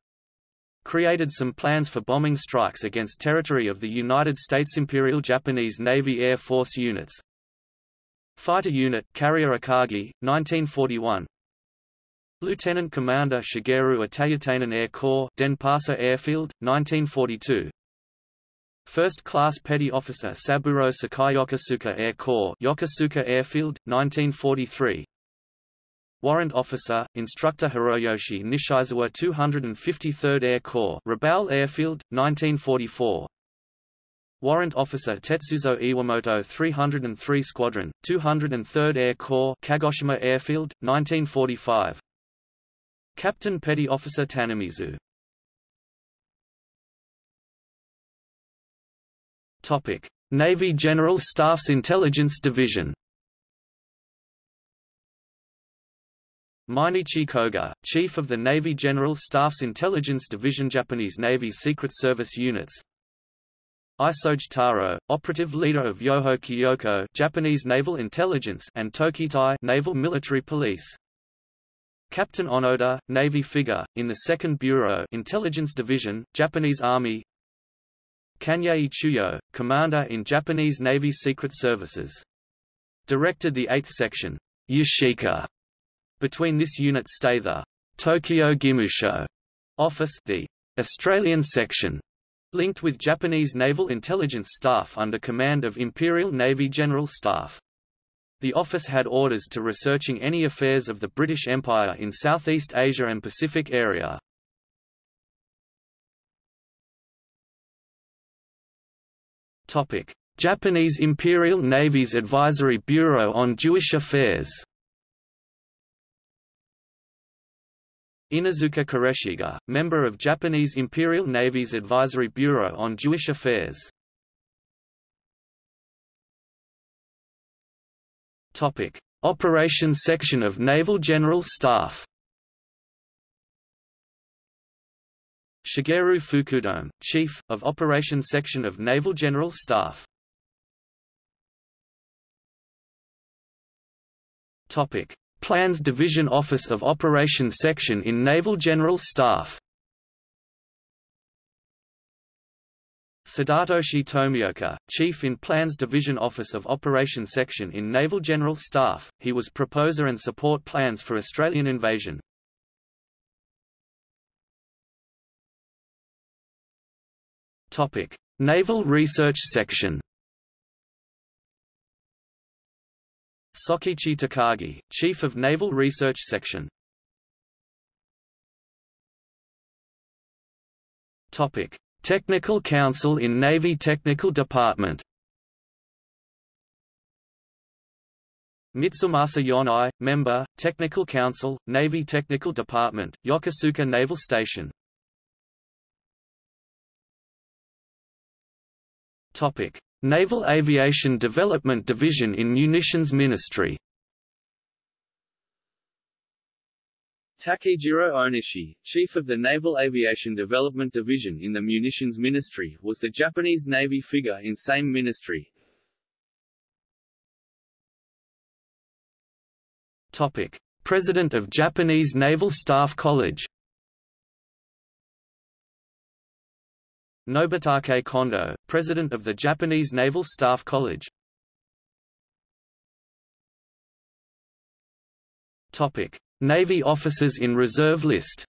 B: Created some plans for bombing strikes against territory of the United States Imperial Japanese Navy Air Force units. Fighter Unit, Carrier Akagi, 1941 Lieutenant Commander Shigeru Itaya Tainan Air Corps Denpasar Airfield, 1942 First Class Petty Officer Saburo Sakai Yokosuka Air Corps Yokosuka Airfield, 1943 Warrant Officer, Instructor Hiroyoshi Nishizawa 253rd Air Corps Rabaul Airfield, 1944 Warrant Officer Tetsuzo Iwamoto 303 Squadron, 203rd Air Corps Kagoshima Airfield, 1945 Captain Petty Officer Tanamizu Topic: Navy General Staff's Intelligence Division. Mineichi Koga, Chief of the Navy General Staff's Intelligence Division Japanese Navy Secret Service Units Isoge Taro, operative leader of Yoho Kyoko Japanese Naval Intelligence and Tokitai Naval Military Police. Captain Onoda, Navy figure, in the 2nd Bureau Intelligence Division, Japanese Army Kanyei Chuyo, Commander in Japanese Navy Secret Services. Directed the 8th Section, Yashika. Between this unit stay the Tokyo Gimusho office, the Australian Section, linked with Japanese naval intelligence staff under command of Imperial Navy General Staff. The office had orders to researching any affairs of the British Empire in Southeast Asia and Pacific area. Topic: Japanese Imperial Navy's Advisory Bureau on Jewish Affairs. Inuzuka Koreshige, member of Japanese Imperial Navy's Advisory Bureau on Jewish Affairs. Topic: Operations Section of Naval General Staff Shigeru Fukudome, Chief, of Operations Section of Naval General Staff Topic. Plans Division Office of Operations Section in Naval General Staff Sadatoshi Tomioka, Chief in Plans Division Office of Operations Section in Naval General Staff, he was proposer and support plans for Australian invasion. Naval Research Section. Sokichi Takagi, Chief of Naval Research Section. Topic. Technical Council in Navy Technical Department. Mitsumasa Yonai, Member, Technical Council, Navy Technical Department, Yokosuka Naval Station Topic. Naval Aviation Development Division in Munitions Ministry
A: Takejiro Onishi, chief of the Naval Aviation Development Division in the Munitions Ministry, was the Japanese Navy figure in same ministry.
B: Topic: President of Japanese Naval Staff College. Nobutake Kondo, President of the Japanese Naval Staff College. Topic: Navy officers in reserve list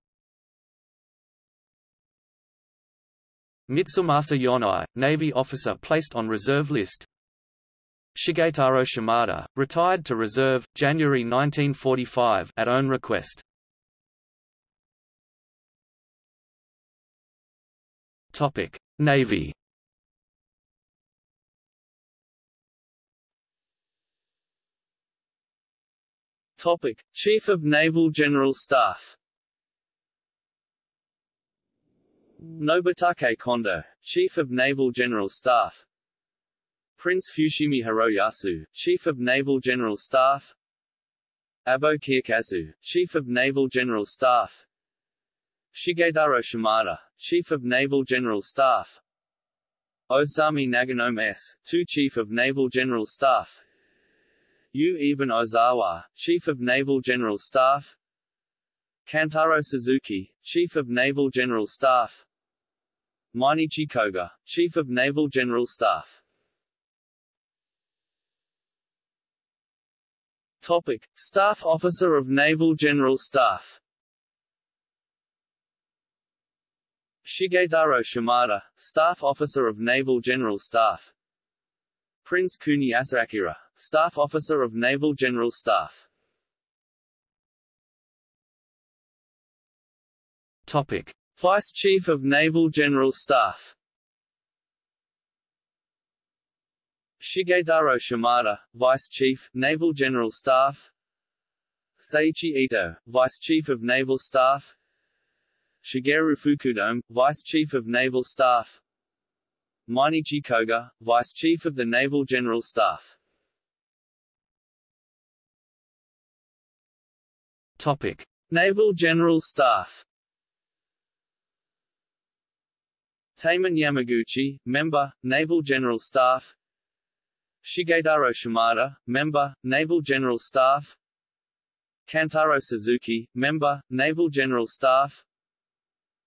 B: Mitsumasa Yonai, Navy officer placed on reserve list Shigetaro Shimada, retired to reserve, January 1945 at own request. Navy
A: Topic: Chief of Naval General Staff. Nobutake Kondo, Chief of Naval General Staff. Prince Fushimi Hiroyasu, Chief of Naval General Staff. Abo Kiyokazu, Chief of Naval General Staff. Shigetaro Shimada, Chief of Naval General Staff. Osami Nagano S., 2 Chief of Naval General Staff Yu Even Ozawa, Chief of Naval General Staff Kantaro Suzuki, Chief of Naval General Staff Mineichi Koga, Chief of Naval General Staff Topic. Staff Officer of Naval General Staff Shigetaro Shimada, Staff Officer of Naval General Staff Prince Kuni Asakura, Staff Officer of Naval General Staff. Topic: Vice Chief of Naval General Staff. Shigetaro Shimada, Vice Chief, Naval General Staff. Seiichi Ito, Vice Chief of Naval Staff. Shigeru Fukudome, Vice Chief of Naval Staff. Mineichi Koga, Vice Chief of the Naval General Staff. Topic: Naval General Staff. Tamon Yamaguchi, Member, Naval General Staff. Shigetaro Shimada, Member, Naval General Staff. Kantaro Suzuki, Member, Naval General Staff.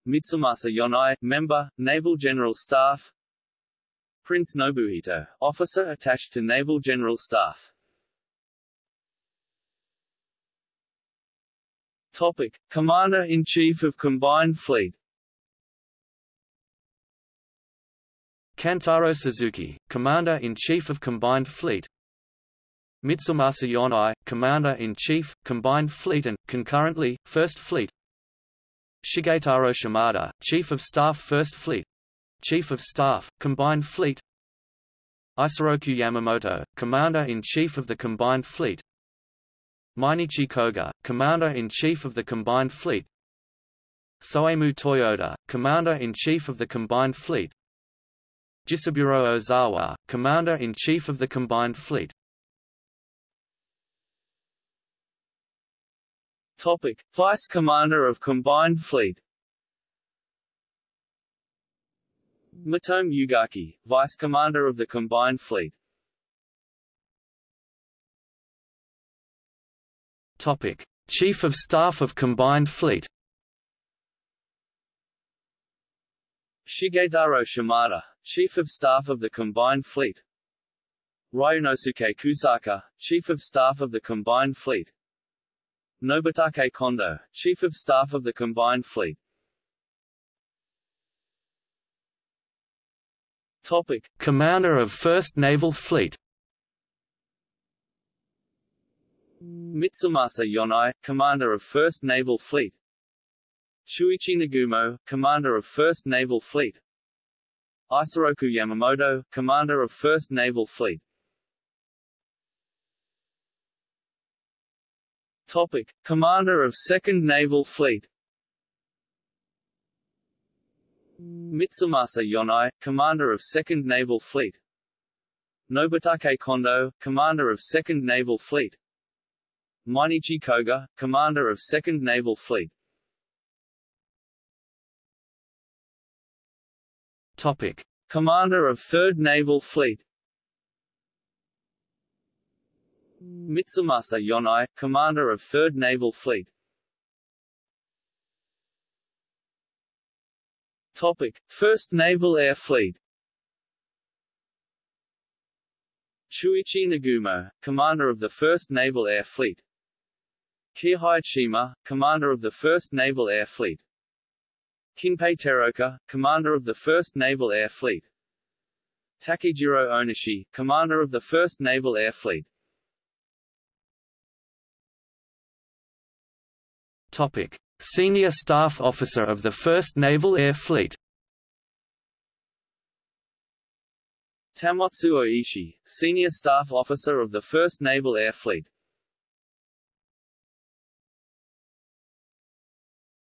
A: Mitsumasa Yonai, Member, Naval General Staff. Prince Nobuhito, officer attached to Naval General Staff. Topic: Commander-in-Chief of Combined Fleet.
B: Kantaro Suzuki, Commander-in-Chief of Combined Fleet. Mitsumasa Yonai, Commander-in-Chief, Combined Fleet and, concurrently, First Fleet. Shigetaro Shimada, Chief of Staff First Fleet. Chief of Staff, Combined Fleet Isoroku Yamamoto, Commander-in-Chief of the Combined Fleet Mineichi Koga, Commander-in-Chief of the Combined Fleet Soemu Toyoda, Commander-in-Chief of the Combined Fleet Jisaburo Ozawa, Commander-in-Chief of the Combined Fleet
A: Topic: Vice Commander of Combined Fleet. Matome Ugaki, Vice Commander of the Combined Fleet.
B: Topic: Chief of Staff of Combined Fleet.
A: Shigetaro Shimada, Chief of Staff of the Combined Fleet. Ryunosuke Kusaka, Chief of Staff of the Combined Fleet. Nobutake Kondo, Chief of Staff of the Combined Fleet. Topic:
B: Commander of 1st Naval Fleet.
A: Mitsumasa Yonai, Commander of 1st Naval Fleet. Chuichi Nagumo, Commander of 1st Naval Fleet. Isoroku Yamamoto, Commander of 1st Naval Fleet. Topic: Commander of 2nd Naval Fleet. Mitsumasa Yonai, Commander of 2nd Naval Fleet. Nobutake Kondo, Commander of 2nd Naval Fleet. Mineichi Koga, Commander of 2nd Naval Fleet.
B: Topic:
A: Commander of 3rd Naval Fleet. Mitsumasa Yonai, Commander of 3rd Naval Fleet. Topic: 1st Naval Air Fleet. Chuichi Nagumo, Commander of the 1st Naval Air Fleet. Kihei Shima, Commander of the 1st Naval Air Fleet. Kinpei Teraoka, Commander of the 1st Naval Air Fleet. Takejiro Onishi, Commander of the 1st Naval Air Fleet.
B: Topic: Senior Staff Officer of the 1st Naval Air Fleet.
A: Tamotsu Oishi, Senior Staff Officer of the 1st Naval Air Fleet.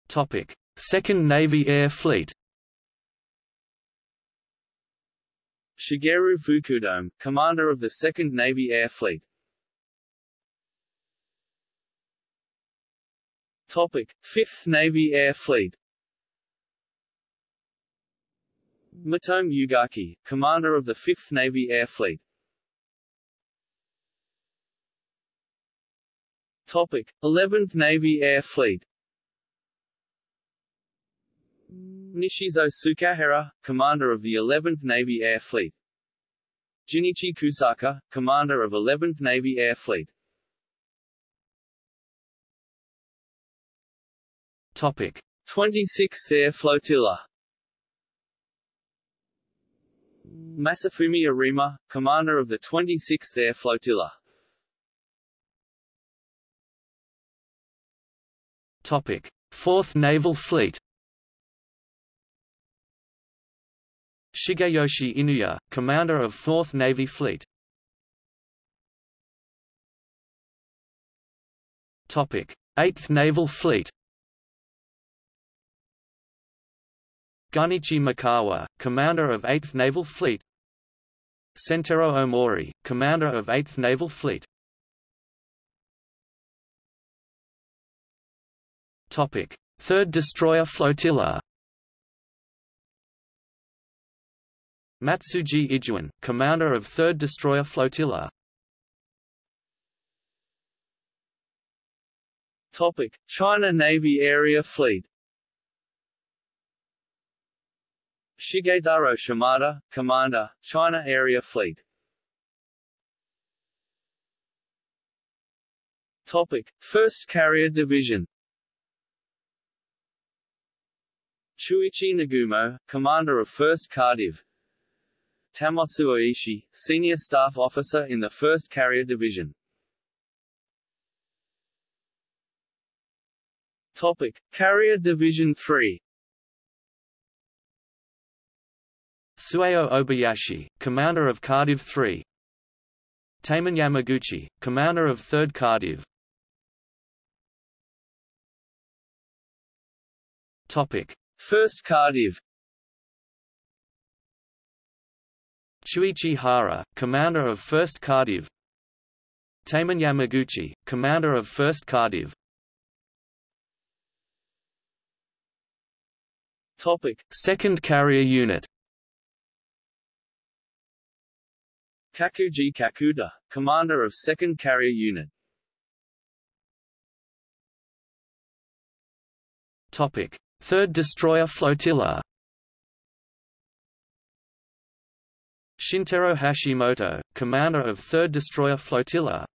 B: Topic: 2nd Navy Air Fleet.
A: Shigeru Fukudome, Commander of the 2nd Navy Air Fleet. Topic: 5th Navy Air Fleet. Matome Ugaki, Commander of the 5th Navy Air Fleet. Topic: 11th Navy Air Fleet. Nishizo Tsukahara, Commander of the 11th Navy Air Fleet. Junichi Kusaka, Commander of 11th Navy Air Fleet.
B: Topic:
A: 26th Air Flotilla. Masafumi Arima, Commander of the 26th Air Flotilla.
B: Topic: 4th Naval Fleet. Shigeyoshi Inoue, Commander of 4th Navy Fleet. Topic: 8th Naval Fleet. Gunichi Mikawa, Commander of 8th Naval Fleet. Sentaro Omori, Commander of 8th Naval Fleet. Topic: 3rd Destroyer Flotilla. Matsuji Ijuin, Commander of 3rd Destroyer Flotilla.
A: Topic: China Navy Area Fleet. Shigetaro Shimada, Commander, China Area Fleet. Topic: 1st Carrier Division. Chuichi Nagumo, Commander of 1st Cardiv. Tamotsu Oishi, Senior Staff Officer in the 1st Carrier Division. Topic: Carrier Division 3.
B: Sueo Obayashi, commander of Cardiv 3 Tamon Yamaguchi, commander of 3rd Cardiv. Topic.
A: First Cardiv.
B: Chuichi Hara, commander of 1st Cardiv. Tamon Yamaguchi, commander of 1st Cardiff.
A: Topic.
B: Second Carrier Unit.
A: Kakuji Kakuta, commander of 2nd Carrier Unit.
B: Topic: 3rd Destroyer Flotilla. Shintaro Hashimoto, commander of 3rd Destroyer Flotilla.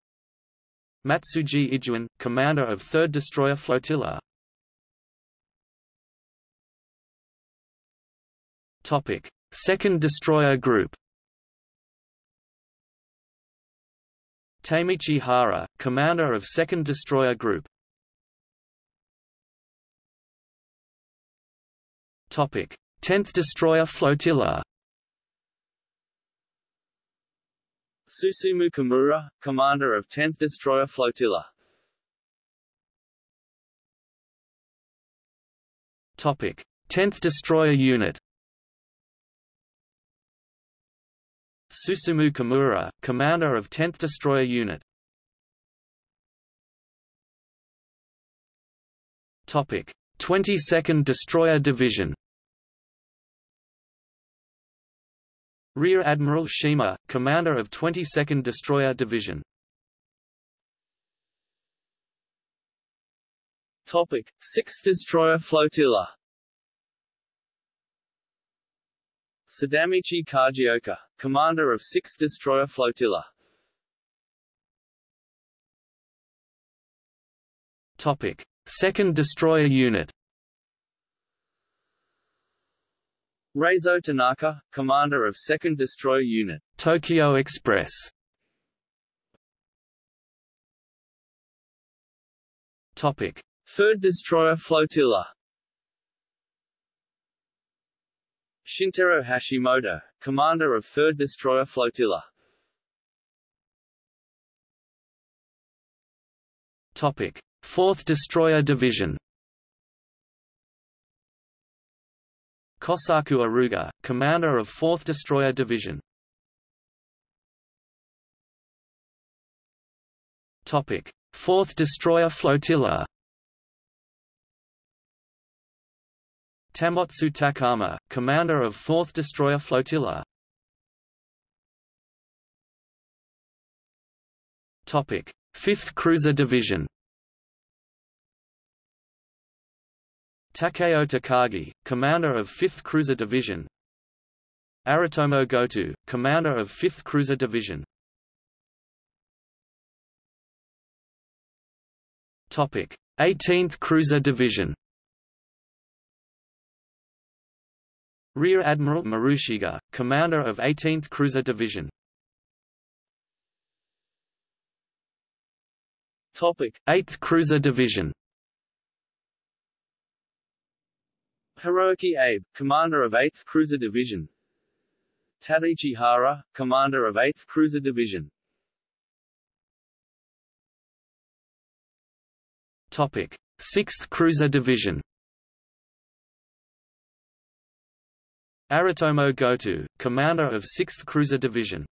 B: Matsuji Ijuin, commander of 3rd Destroyer Flotilla. Topic: 2nd Destroyer Group Taimichi Hara, commander of 2nd Destroyer Group. Topic: 10th Destroyer Flotilla.
A: Susumu Kimura, commander of 10th Destroyer Flotilla.
B: Topic: 10th Destroyer Unit Susumu Kimura, commander of 10th Destroyer Unit. Topic: 22nd Destroyer Division. Rear Admiral Shima, commander of 22nd Destroyer Division.
A: Topic: 6th Destroyer Flotilla. Sadamichi Kajioka, commander of 6th Destroyer Flotilla.
B: Topic: 2nd Destroyer Unit
A: Raizo Tanaka, commander of 2nd Destroyer Unit.
B: Tokyo Express Topic:
A: 3rd Destroyer Flotilla. Shintaro Hashimoto, commander of 3rd Destroyer Flotilla.
B: Topic: 4th Destroyer Division. Kosaku Aruga, commander of 4th Destroyer Division. Topic: 4th Destroyer Flotilla Tamotsu Takama, commander of 4th Destroyer Flotilla. Topic: 5th Cruiser Division. Takeo Takagi, commander of 5th Cruiser Division. Aritomo Goto, commander of 5th Cruiser Division. Topic: 18th Cruiser Division Rear Admiral Marushige, commander of 18th Cruiser Division
A: Topic:
B: 8th Cruiser Division
A: Hiroki Abe, commander of 8th Cruiser Division. Tadaichi Hara, commander of 8th Cruiser Division.
B: Topic: 6th Cruiser Division Aritomo Goto, commander of 6th Cruiser Division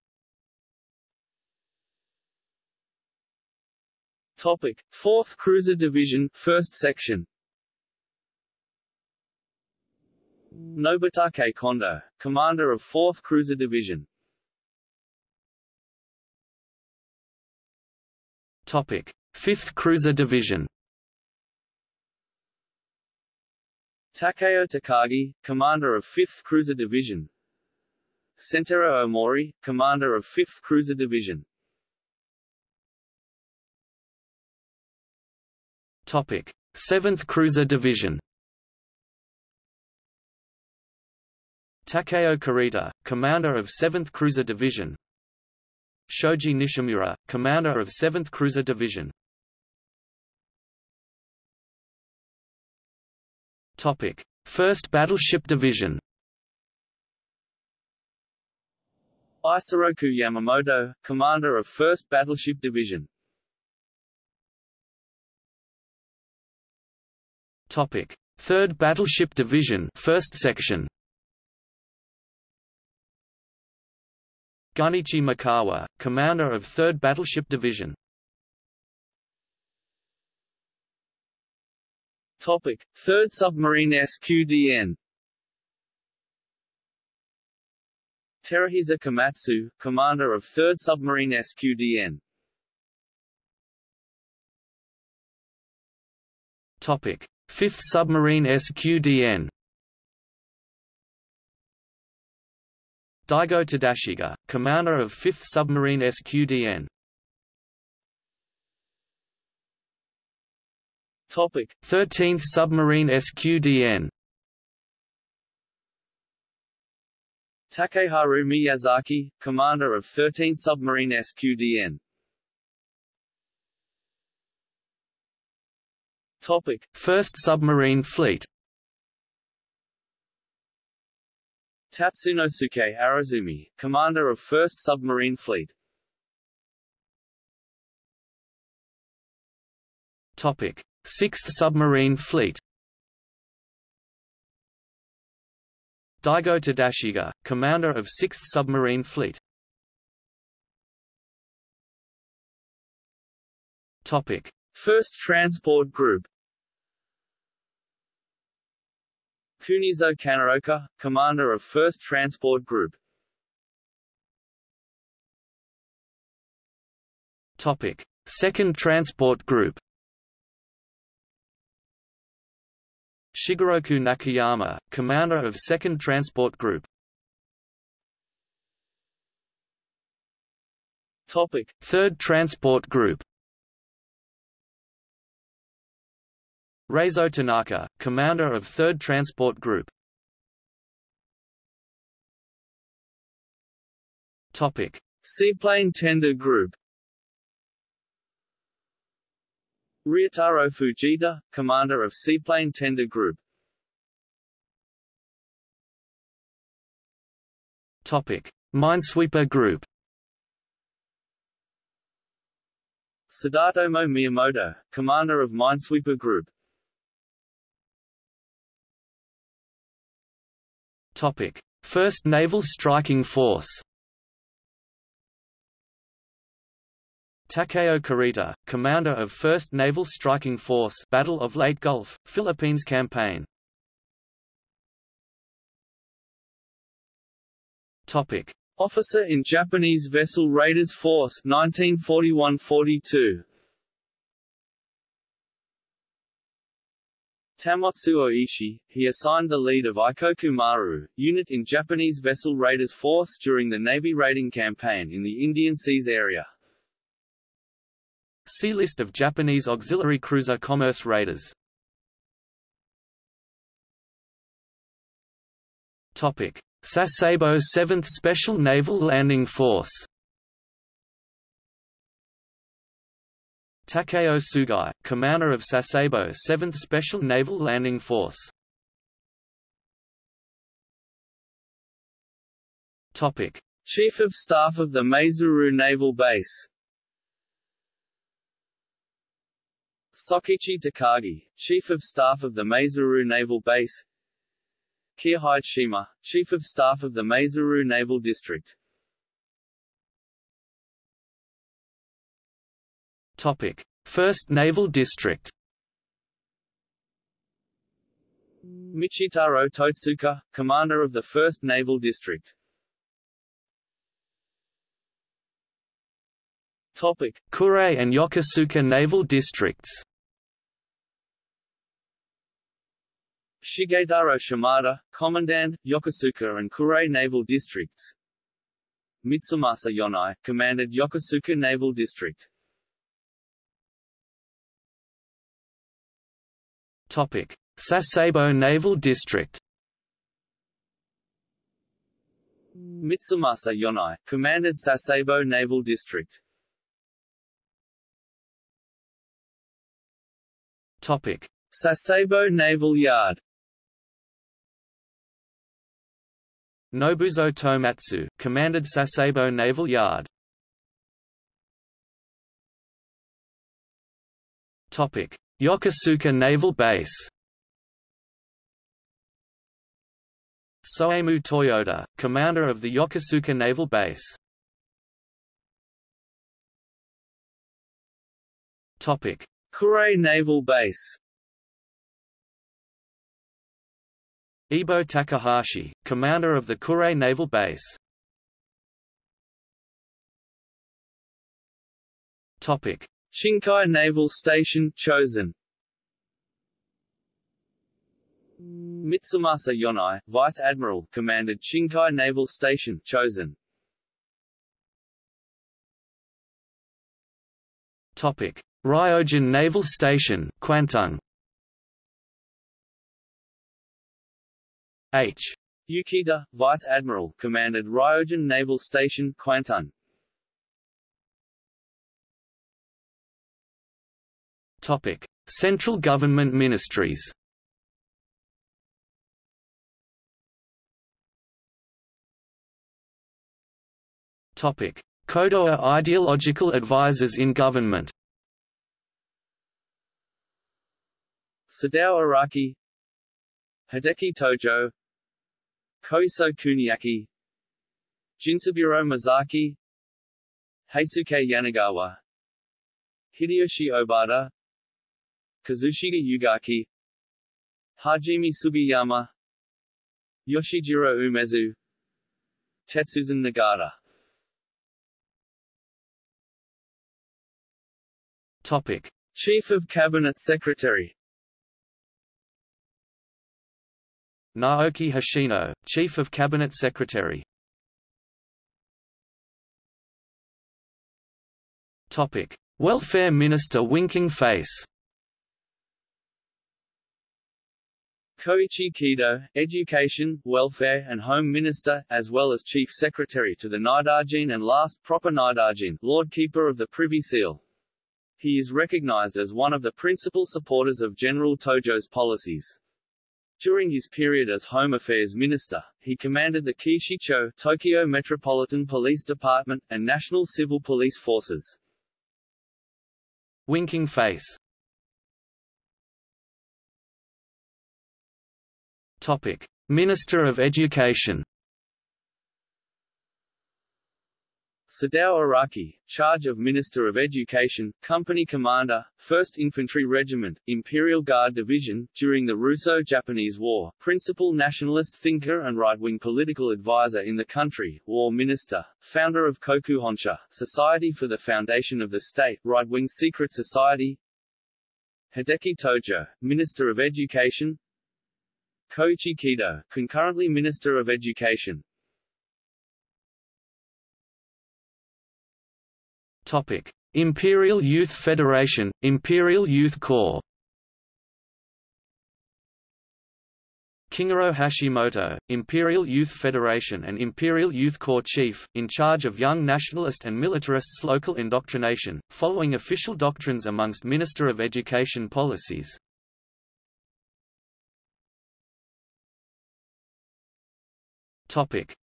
A: Topic: 4th Cruiser Division, 1st Section. Nobutake Kondo, commander of 4th Cruiser Division.
B: Topic: 5th Cruiser Division
A: Takeo Takagi, commander of 5th Cruiser Division. Sentaro Omori, commander of 5th Cruiser Division.
B: Topic: 7th Cruiser Division Takeo Kurita, commander of 7th Cruiser Division Shoji Nishimura, commander of 7th Cruiser Division Topic: 1st Battleship Division
A: Isoroku Yamamoto, commander of 1st Battleship Division.
B: Topic: 3rd Battleship Division, 1st Section. Gunichi Mikawa, commander of 3rd Battleship Division.
A: Topic: Third submarine SQDN. Teruhisa Komatsu, commander of 3rd Submarine SQDN.
B: Topic: 5th Submarine SQDN. Daigo Tadashige, commander of 5th Submarine SQDN.
A: Topic:
B: 13th Submarine SQDN.
A: Takeharu Miyazaki, commander of 13th Submarine SQDN. Topic:
B: 1st Submarine Fleet.
A: Tatsunosuke Arizumi, commander of 1st Submarine Fleet.
B: Topic: 6th Submarine Fleet. Daigo Tadashige, commander of 6th Submarine Fleet. Topic:
A: 1st Transport Group. Kunizo Kanaoka, commander of 1st Transport Group.
B: Topic: 2nd Transport Group. Shigeroku Nakayama, commander of 2nd Transport Group.
A: Topic:
B: 3rd Transport Group. Raizo Tanaka, commander of 3rd Transport Group. Topic:
A: Seaplane Tender Group. Ryotaro Fujita, commander of Seaplane Tender Group.
B: Topic: Minesweeper Group.
A: Sadatomo Miyamoto, commander of Minesweeper Group.
B: Topic: 1st Naval Striking Force. Takeo Kurita, commander of 1st Naval Striking Force Battle of Leyte Gulf, Philippines Campaign. Topic:
A: Officer in Japanese Vessel Raiders Force 1941–42. Tamotsu Oishi, he assigned the lead of Ikoku Maru, unit in Japanese Vessel Raiders Force during the Navy raiding campaign in the Indian Seas area.
B: See List of Japanese auxiliary cruiser commerce raiders. Topic: Sasebo 7th Special Naval Landing Force. Takeo Sugai, commander of Sasebo 7th Special Naval Landing Force. Topic:
A: Chief of Staff of the Maizuru Naval Base Sokichi Takagi, Chief of Staff of the Maizuru Naval Base. Kihide Shima, Chief of Staff of the Maizuru Naval District.
B: Topic: 1st Naval District.
A: Michitaro Totsuka, Commander of the 1st Naval District. Topic:
B: Kure and Yokosuka Naval Districts.
A: Shigetaro Shimada, Commandant, Yokosuka and Kure Naval Districts. Mitsumasa Yonai, commanded Yokosuka Naval District.
B: Topic: Sasebo Naval District.
A: Mitsumasa Yonai, commanded Sasebo Naval District.
B: Topic:
A: Sasebo Naval Yard
B: Nobuzo Tomatsu, commanded Sasebo Naval Yard. Topic: Yokosuka Naval Base. Soemu Toyota, commander of the Yokosuka Naval Base. Topic:
A: Kure Naval Base
B: Ibo Takahashi, commander of the Kure Naval Base. Topic:
A: Shinkai Naval Station chosen. Mitsumasa Yonai, Vice Admiral, commanded Shinkai Naval Station chosen.
B: Topic: Ryojun Naval Station, Kwantung. H.
A: Yukita, Vice Admiral, commanded Ryojun Naval Station Kwantung
B: Topic: Central government ministries. Topic: Kodoha ideological advisors in government.
A: Sadao Araki Hideki Tojo Koiso Kuniaki Jinzaburo Masaki Heisuke Yanagawa Hideyoshi Obata Kazushige Ugaki Hajime Sugiyama Yoshijiro Umezu Tetsuzan Nagata
B: Topic.
A: Chief of Cabinet Secretary
B: Naoki Hoshino, Chief of Cabinet Secretary Topic. Welfare Minister Winking Face
A: Koichi Kido, Education, Welfare and Home Minister, as well as Chief Secretary to the Naidaijin and last proper Naidaijin, Lord Keeper of the Privy Seal. He is recognized as one of the principal supporters of General Tojo's policies. During his period as Home Affairs Minister, he commanded the Keishicho Tokyo Metropolitan Police Department, and National Civil Police Forces.
B: Winking Face Topic: Minister of Education.
A: Sadao Araki, charge of Minister of Education, Company Commander, 1st Infantry Regiment, Imperial Guard Division, during the Russo-Japanese War, principal nationalist thinker and right-wing political advisor in the country, War Minister, founder of Kokuhonsha, Society for the Foundation of the State, right-wing secret society Hideki Tojo, Minister of Education Koichi Kido, concurrently Minister of Education.
B: Topic: Imperial Youth Federation, Imperial Youth Corps. Kingoro Hashimoto, Imperial Youth Federation and Imperial Youth Corps Chief, in charge of young nationalist and militarists' local indoctrination, following official doctrines amongst Minister of Education policies.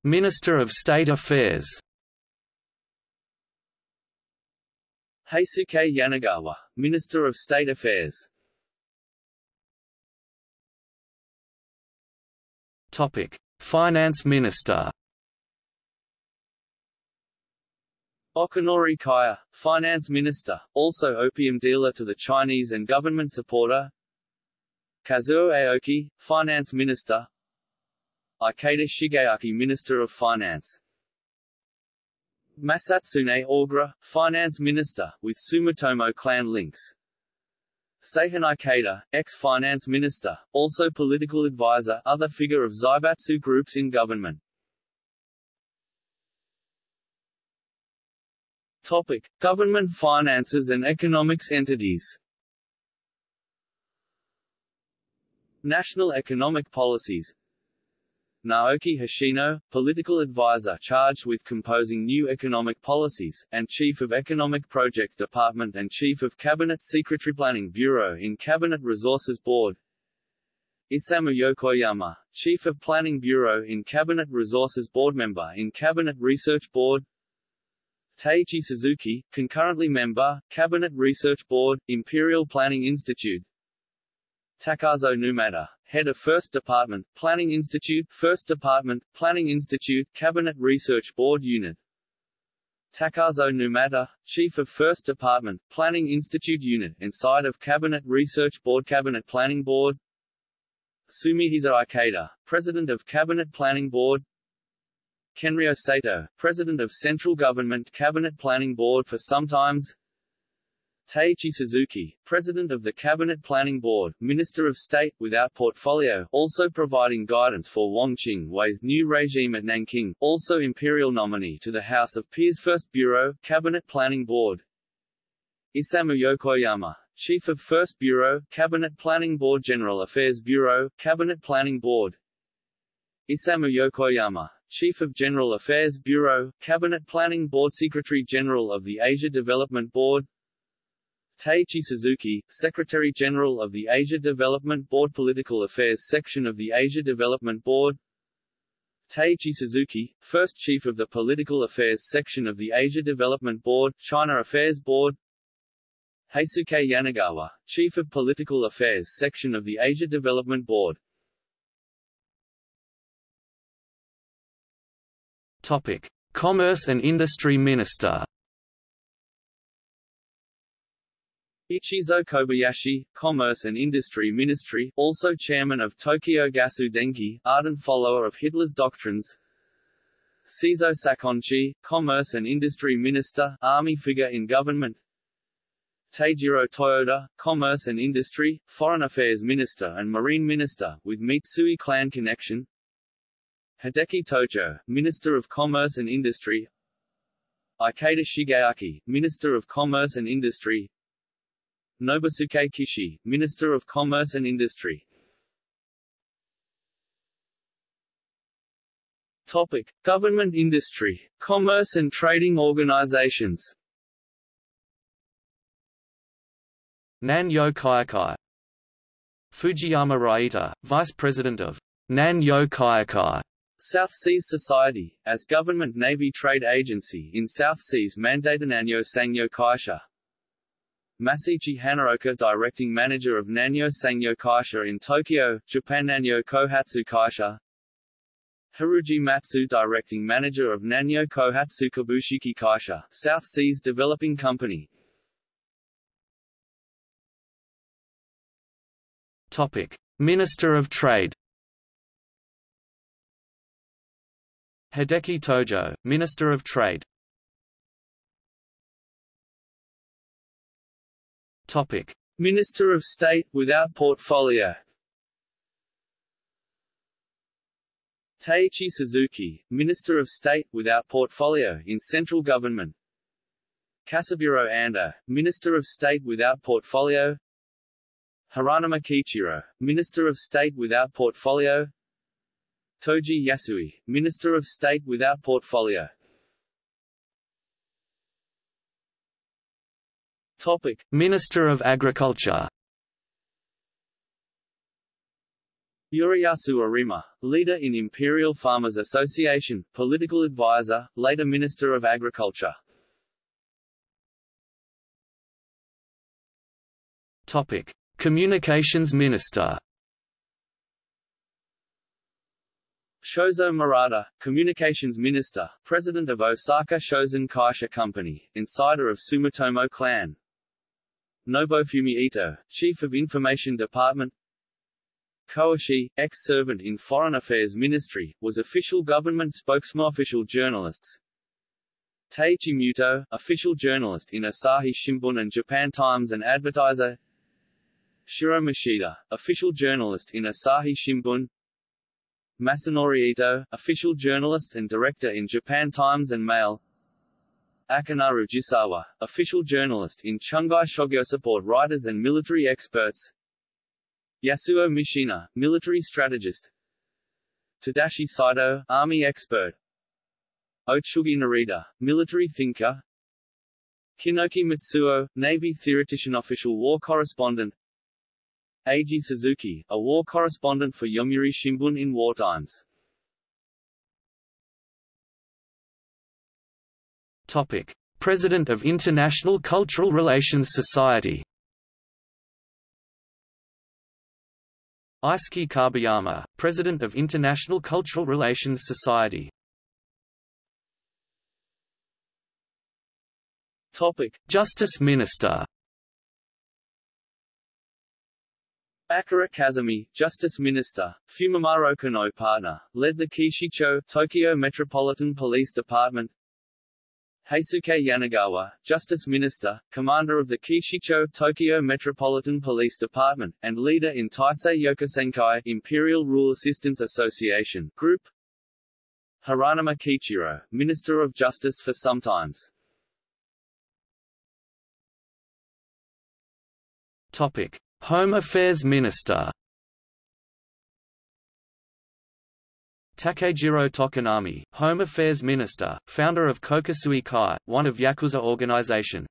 B: Minister of State Affairs.
A: Heisuke Yanagawa, Minister of State Affairs.
B: Topic: Finance Minister.
A: Okinori Kaya, Finance Minister, also opium dealer to the Chinese and government supporter. Kazuo Aoki, Finance Minister, Ikeda Shigeaki Minister of Finance Masatsune Ogura, Finance Minister, with Sumitomo clan links. Seihin Ikeda, ex-finance minister, also political advisor other figure of Zaibatsu groups in government. Topic. Government finances and economics entities. National economic policies Naoki Hoshino, political advisor charged with composing new economic policies, and Chief of Economic Project Department and Chief of Cabinet Secretary Planning Bureau in Cabinet Resources Board. Isamu Yokoyama, Chief of Planning Bureau in Cabinet Resources Board Member in Cabinet Research Board. Taichi Suzuki, concurrently member, Cabinet Research Board, Imperial Planning Institute. Takazo Numata, Head of First Department, Planning Institute First Department, Planning Institute, Cabinet Research Board Unit. Takazo Numata, Chief of First Department, Planning Institute Unit inside of Cabinet Research Board Cabinet Planning Board. Sumihisa Ikeda, President of Cabinet Planning Board. Kenryo Sato, President of Central Government Cabinet Planning Board for sometimes Taiichi Suzuki, President of the Cabinet Planning Board, Minister of State, without portfolio, also providing guidance for Wang Jingwei's new regime at Nanking, also imperial nominee to the House of Peers First Bureau, Cabinet Planning Board. Isamu Yokoyama, Chief of First Bureau, Cabinet Planning Board General Affairs Bureau, Cabinet Planning Board. Isamu Yokoyama, Chief of General Affairs Bureau, Cabinet Planning Board Secretary General of the Asia Development Board Taiichi Suzuki, Secretary-General of the Asia Development Board Political Affairs Section of the Asia Development Board. Taiichi Suzuki, First Chief of the Political Affairs Section of the Asia Development Board, China Affairs Board. Heisuke Yanagawa, Chief of Political Affairs Section of the Asia Development Board.
B: Topic. Commerce and Industry Minister
A: Ichizo Kobayashi, Commerce and Industry Ministry, also chairman of Tokyo Gasu Denki, ardent follower of Hitler's doctrines. Seizo Sakonji, Commerce and Industry Minister, army figure in government. Teijiro Toyoda, Commerce and Industry, Foreign Affairs Minister and Marine Minister, with Mitsui clan connection. Hideki Tojo, Minister of Commerce and Industry. Ikeda Shigeaki, Minister of Commerce and Industry. Nobusuke Kishi, Minister of Commerce and Industry. Topic: Government industry, commerce and trading organizations.
B: Nan-Yo Kaikai Fujiyama Raita, Vice President of Nan-Yo Kaikai
A: South Seas Society, as government Navy trade agency in South Seas mandated Nanyo Sangyo Kaisha, Masichi Hanaoka Directing Manager of Nanyo Sangyo Kaisha in Tokyo, Japan Nanyo Kohatsu Kaisha. Haruji Matsu Directing Manager of Nanyo Kohatsu Kabushiki Kaisha, South Seas Developing Company.
B: Topic. Minister of Trade. Hideki Tojo, Minister of Trade Topic:
A: Minister of State without portfolio. Taiichi Suzuki, Minister of State without portfolio in central government. Kasaburo Ando, Minister of State without portfolio. Hiranuma Kiichiro, Minister of State without portfolio. Toji Yasui, Minister of State without portfolio. Topic:
B: Minister of Agriculture.
A: Yoriyasu Arima, leader in Imperial Farmers Association, political advisor, later Minister of Agriculture.
B: Topic: Communications Minister.
A: Shozo Murata, Communications Minister, President of Osaka Shosen Kaisha Company, insider of Sumitomo clan. Nobufumi Ito, Chief of Information Department. Koishi, ex-servant in Foreign Affairs Ministry, was official government spokesman official journalists. Taichi Muto, official journalist in Asahi Shimbun and Japan Times and advertiser. Shiro Mashida, official journalist in Asahi Shimbun. Masanori Ito, official journalist and director in Japan Times and Mail Akanaru Jisawa, official journalist in Chugai Shogyo support writers and military experts. Yasuo Mishina, military strategist. Tadashi Saito, army expert. Otsugi Narita, military thinker. Kinoki Mitsuo, Navy theoretician official war correspondent. Eiji Suzuki, a war correspondent for Yomiuri Shimbun in wartimes
B: Topic: President of International Cultural Relations Society. Eisuke Kabayama, President of International Cultural Relations Society.
A: Topic:
B: Justice Minister.
A: Akira Kazami, Justice Minister, Fumimaro Konoe partner, led the Keishicho, Tokyo Metropolitan Police Department Heisuke Yanagawa, Justice Minister, Commander of the Keishicho Tokyo Metropolitan Police Department, and leader in Taisei Yokusankai Imperial Rule Assistance Association Group. Hiranuma Kiichiro, Minister of Justice for sometimes.
B: Topic: Home Affairs Minister. Takejiro Tokonami, Home Affairs Minister, founder of Kokusui Kai, one of Yakuza organization.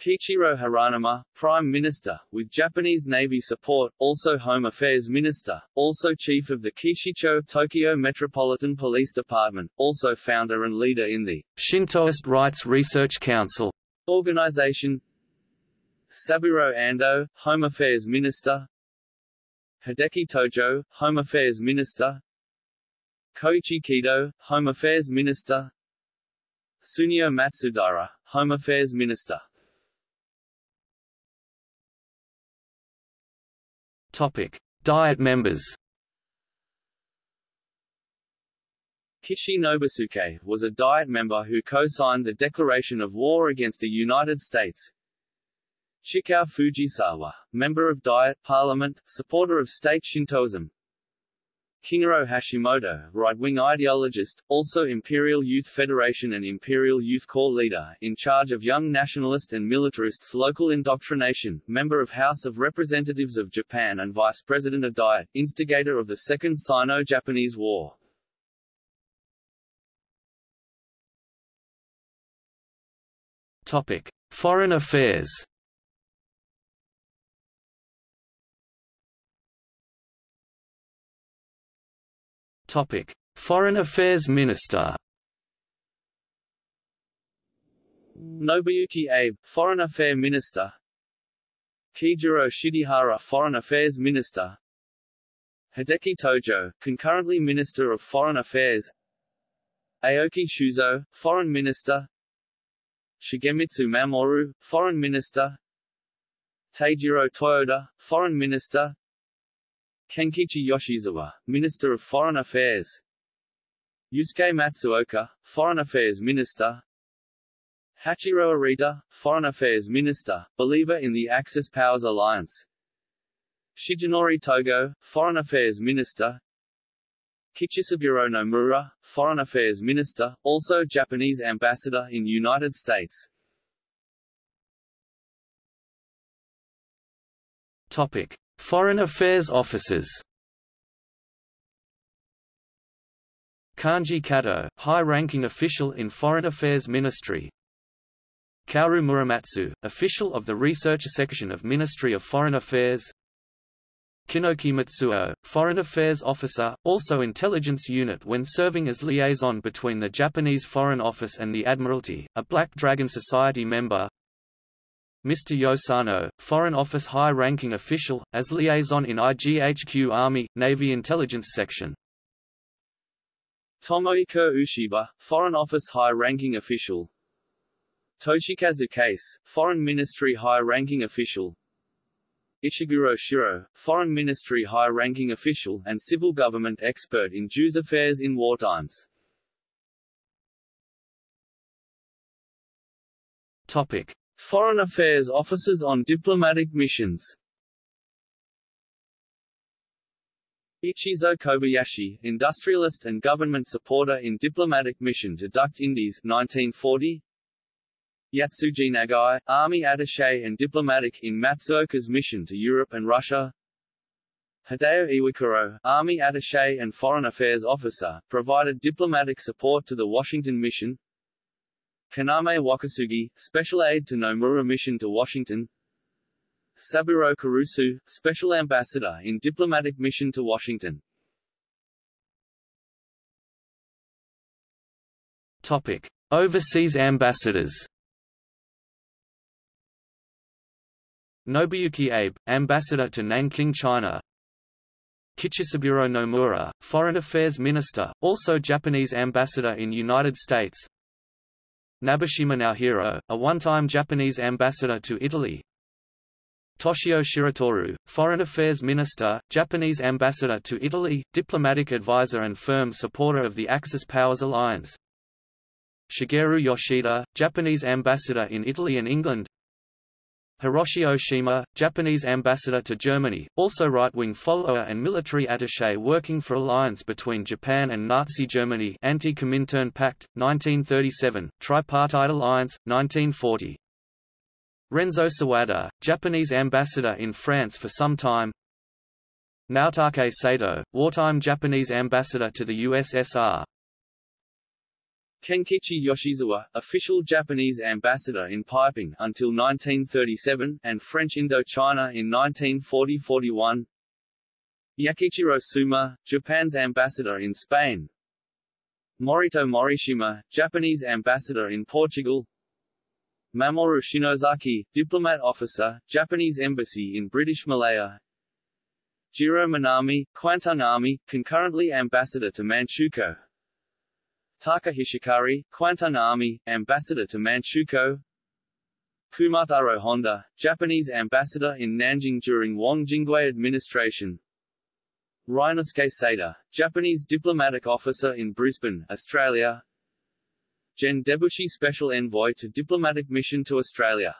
A: Kiichiro Hiranuma, Prime Minister, with Japanese Navy support, also Home Affairs Minister, also Chief of the Keishicho Tokyo Metropolitan Police Department, also founder and leader in the
B: Shintoist Rights Research Council
A: organization. Saburo Ando, Home Affairs Minister, Hideki Tojo, Home Affairs Minister Koichi Kido, Home Affairs Minister Sunio Matsudara, Home Affairs Minister
B: Topic. Diet members
A: Kishi Nobusuke was a Diet member who co-signed the declaration of war against the United States. Chikao Fujisawa, member of Diet Parliament, supporter of state Shintoism. Kingoro Hashimoto, right-wing ideologist, also Imperial Youth Federation and Imperial Youth Corps leader, in charge of young nationalist and militarists' local indoctrination, member of House of Representatives of Japan and Vice President of Diet, instigator of the Second Sino-Japanese War.
B: Topic: Foreign Affairs Topic: Foreign Affairs Minister.
A: Nobuyuki Abe, Foreign Affairs Minister. Kijuro Shidehara, Foreign Affairs Minister. Hideki Tojo, concurrently Minister of Foreign Affairs. Aoki Shuzo, Foreign Minister. Shigemitsu Mamoru, Foreign Minister. Teijiro Toyoda, Foreign Minister. Kenkichi Yoshizawa, Minister of Foreign Affairs. Yusuke Matsuoka, Foreign Affairs Minister. Hachiro Arita, Foreign Affairs Minister, believer in the Axis Powers Alliance. Shigenori Togo, Foreign Affairs Minister. Kichisaburo Nomura, Foreign Affairs Minister, also Japanese Ambassador in United States.
B: Topic. Foreign Affairs Officers. Kanji Kato, high-ranking official in Foreign Affairs Ministry. Kaoru Muramatsu, official of the Research Section of Ministry of Foreign Affairs. Kinoki Matsuo, Foreign Affairs Officer, also Intelligence Unit when serving as liaison between the Japanese Foreign Office and the Admiralty, a Black Dragon Society member Mr. Yosano, Foreign Office high-ranking official, as liaison in IGHQ Army, Navy Intelligence Section.
A: Tomohiko Ushiba, Foreign Office high-ranking official Toshikazu Kase, Foreign Ministry high-ranking official Ishiguro Shiro, Foreign Ministry high-ranking official and civil government expert in Jews affairs in wartimes.
B: Topic.
A: Foreign Affairs officers on diplomatic missions. Ichizo Kobayashi, industrialist and government supporter in diplomatic mission to Dutch Indies 1940 Yatsuji Nagai, army attaché and diplomatic in Matsuoka's mission to Europe and Russia. Hideo Iwakuro, army attaché and foreign affairs officer, provided diplomatic support to the Washington mission Kaname Wakasugi, Special Aide to Nomura Mission to Washington. Saburo Kurusu, Special Ambassador in Diplomatic Mission to Washington.
B: Topic. Overseas ambassadors. Nobuyuki Abe, Ambassador to Nanking China. Kichisaburo Nomura, Foreign Affairs Minister, also Japanese Ambassador in United States Nabeshima Naohiro, a one-time Japanese ambassador to Italy. Toshio Shiratori, Foreign Affairs Minister, Japanese ambassador to Italy, diplomatic advisor and firm supporter of the Axis Powers Alliance. Shigeru Yoshida, Japanese ambassador in Italy and England Hiroshi Oshima, Japanese ambassador to Germany, also right-wing follower and military attaché working for alliance between Japan and Nazi Germany Anti-Comintern Pact, 1937, Tripartite Alliance, 1940. Renzo Sawada, Japanese ambassador in France for some time Naotake Sato, wartime Japanese ambassador to the USSR
A: Kenkichi Yoshizawa, official Japanese ambassador in Peiping until 1937, and French Indochina in 1940–41 Yakichiro Suma, Japan's ambassador in Spain. Morito Morishima, Japanese ambassador in Portugal. Mamoru Shinozaki, diplomat officer, Japanese embassy in British Malaya. Jiro Minami, Kwantung Army, concurrently ambassador to Manchukuo Taka Hishikari, Army, ambassador to Manchukuo. Kumataro Honda, Japanese ambassador in Nanjing during Wang Jingwei administration. Ryunosuke Sata, Japanese diplomatic officer in Brisbane, Australia. Gen Debushi Special Envoy to Diplomatic Mission to Australia.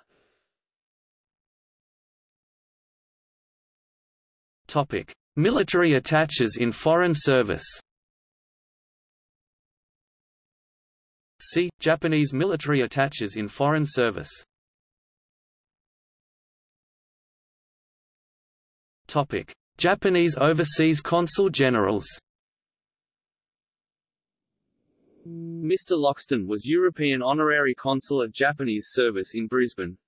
B: Topic. Military attaches in foreign service See, Japanese military attaches in foreign service Topic: Japanese overseas consul generals.
A: Mr. Loxton was European honorary consul at Japanese service in Brisbane.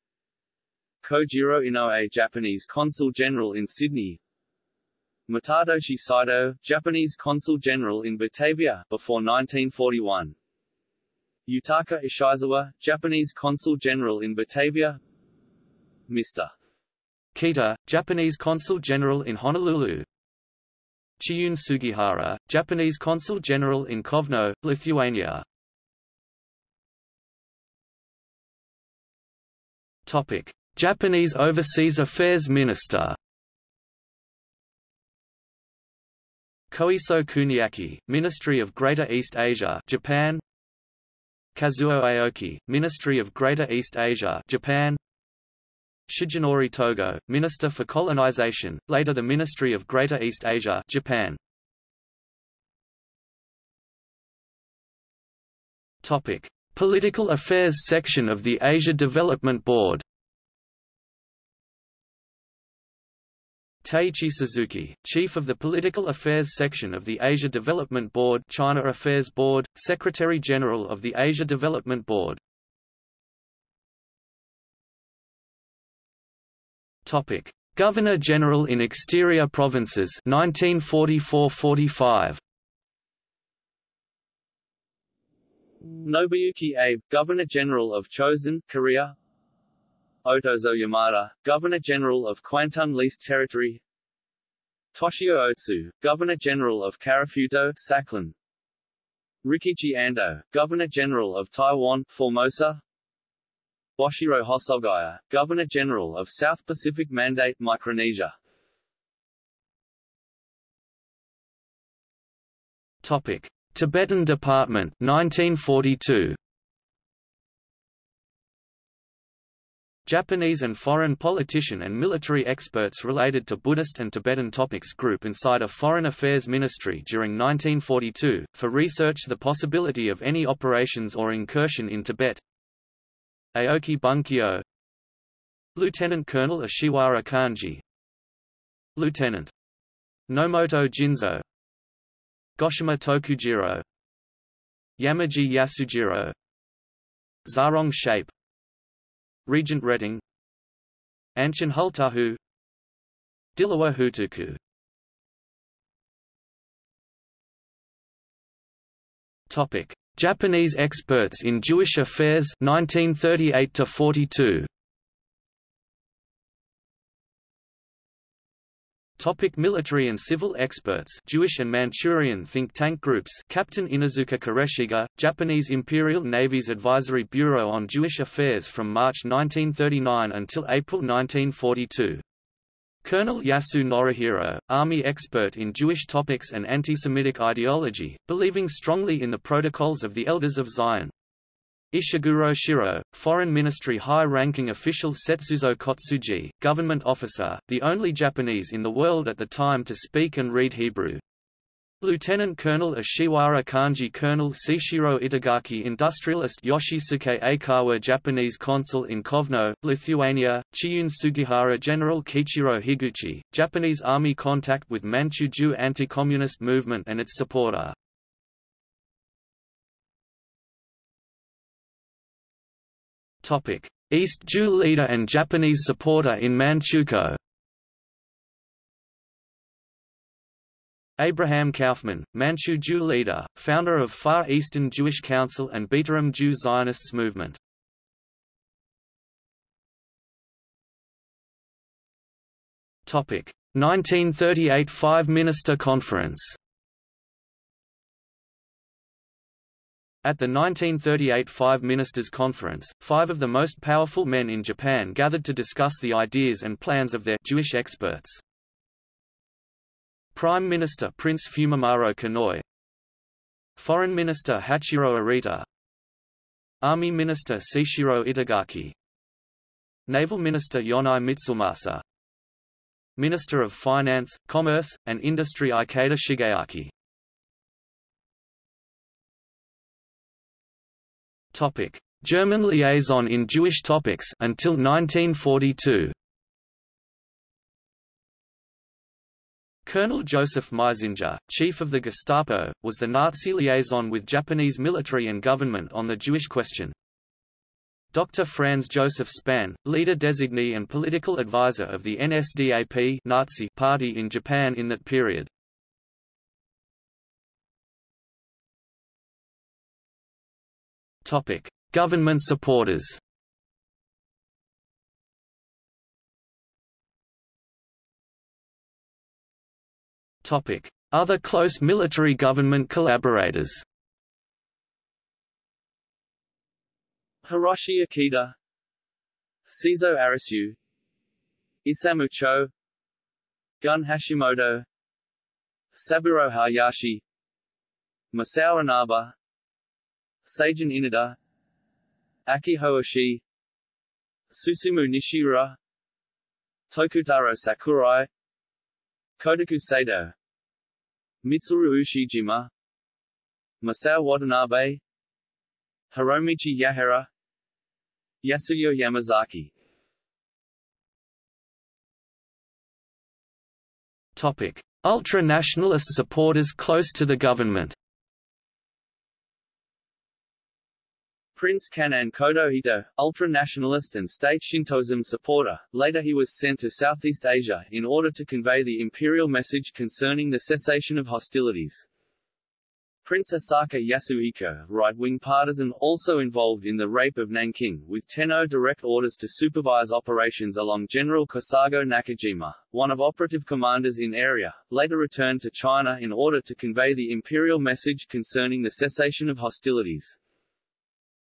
A: Kojiro Inoue Japanese consul general in Sydney. Matadoshi Saito, Japanese consul general in Batavia before 1941. Yutaka Ishizawa, Japanese Consul General in Batavia Mr.
B: Kita, Japanese Consul General in Honolulu Chiune Sugihara, Japanese Consul General in Kovno, Lithuania Topic. Japanese Overseas Affairs Minister Koiso Kuniaki, Ministry of Greater East Asia Japan Kazuo Aoki, Ministry of Greater East Asia Japan. Shigenori Togo, Minister for Colonization, later the Ministry of Greater East Asia Japan. Topic: Political Affairs section of the Asia Development Board Taichi Suzuki, Chief of the Political Affairs Section of the Asia Development Board China Affairs Board, Secretary-General of the Asia Development Board. Governor-General in Exterior Provinces 1944–45
A: Nobuyuki Abe, Governor-General of Chosen, Korea Otozo Yamada, Governor-General of Kwantung Leased Territory. Toshio Otsu, Governor-General of Karafuto, Sakhalin. Rikichi Ando, Governor-General of Taiwan, Formosa. Boshiro Hosogaya, Governor-General of South Pacific Mandate, Micronesia.
B: Topic. Tibetan Department 1942 Japanese and foreign politician and military experts related to Buddhist and Tibetan topics group inside a Foreign Affairs Ministry during 1942, for research the possibility of any operations or incursion in Tibet. Aoki Bunkyo. Lieutenant Colonel Ishiwara Kanji. Lieutenant. Nomoto Jinzo. Goshima Tokujiro. Yamaji Yasujiro. Zarong Shape Regent Retting Anshin Hultahu. Dilawa Hutuku. Topic: Japanese experts in Jewish affairs 1938 to 42. Topic military and civil experts Jewish and Manchurian think tank groups Captain Inuzuka Koreshige, Japanese Imperial Navy's Advisory Bureau on Jewish Affairs from March 1939 until April 1942. Colonel Yasu Norihiro, Army expert in Jewish topics and anti-Semitic ideology, believing strongly in the Protocols of the Elders of Zion. Ishiguro Shiro, Foreign Ministry high-ranking official Setsuzo Kotsuji, government officer, the only Japanese in the world at the time to speak and read Hebrew. Lieutenant Colonel Ishiwara Kanji Colonel Seishiro Itagaki Industrialist Yoshisuke Aikawa Japanese Consul in Kovno, Lithuania, Chiune Sugihara General Kiichiro Higuchi, Japanese Army contact with Manchu anti-communist movement and its supporter. East Jew leader and Japanese supporter in Manchukuo Abraham Kaufman, Manchu Jew leader, founder of Far Eastern Jewish Council and Beetarim Jew Zionists movement. Topic: 1938 Five-Minister Conference. At the 1938 Five Ministers' Conference, five of the most powerful men in Japan gathered to discuss the ideas and plans of their Jewish experts. Prime Minister Prince Fumimaro Konoye Foreign Minister Hachiro Arita. Army Minister Seishiro Itagaki. Naval Minister Yonai Mitsumasa Minister of Finance, Commerce, and Industry Ikeda Shigeaki Topic: German liaison in Jewish topics until 1942. Colonel Joseph Meisinger, chief of the Gestapo, was the Nazi liaison with Japanese military and government on the Jewish question. Dr. Franz Joseph Spahn, leader designee and political advisor of the NSDAP Nazi party in Japan in that period. Topic: Government supporters. Topic: Other close military government collaborators.
A: Hiroshi Akita, Seizo Arisu Isamu Cho Gun Hashimoto Saburo Hayashi Masao Inaba Seijun Inada Akiho Oshii Susumu Nishiura Tokutaro Sakurai Kotoku Sato Mitsuru Ushijima Masao Watanabe Hiromichi Yahara Yasuyo Yamazaki
B: Topic: Ultra-nationalist supporters close to the government.
A: Prince Kan'in Kotohito, ultra-nationalist and state Shintoism supporter, later he was sent to Southeast Asia in order to convey the imperial message concerning the cessation of hostilities. Prince Asaka Yasuhiko, right-wing partisan also involved in the rape of Nanking, with Tenno direct orders to supervise operations along General Kesago Nakajima, one of operative commanders in area, later returned to China in order to convey the imperial message concerning the cessation of hostilities.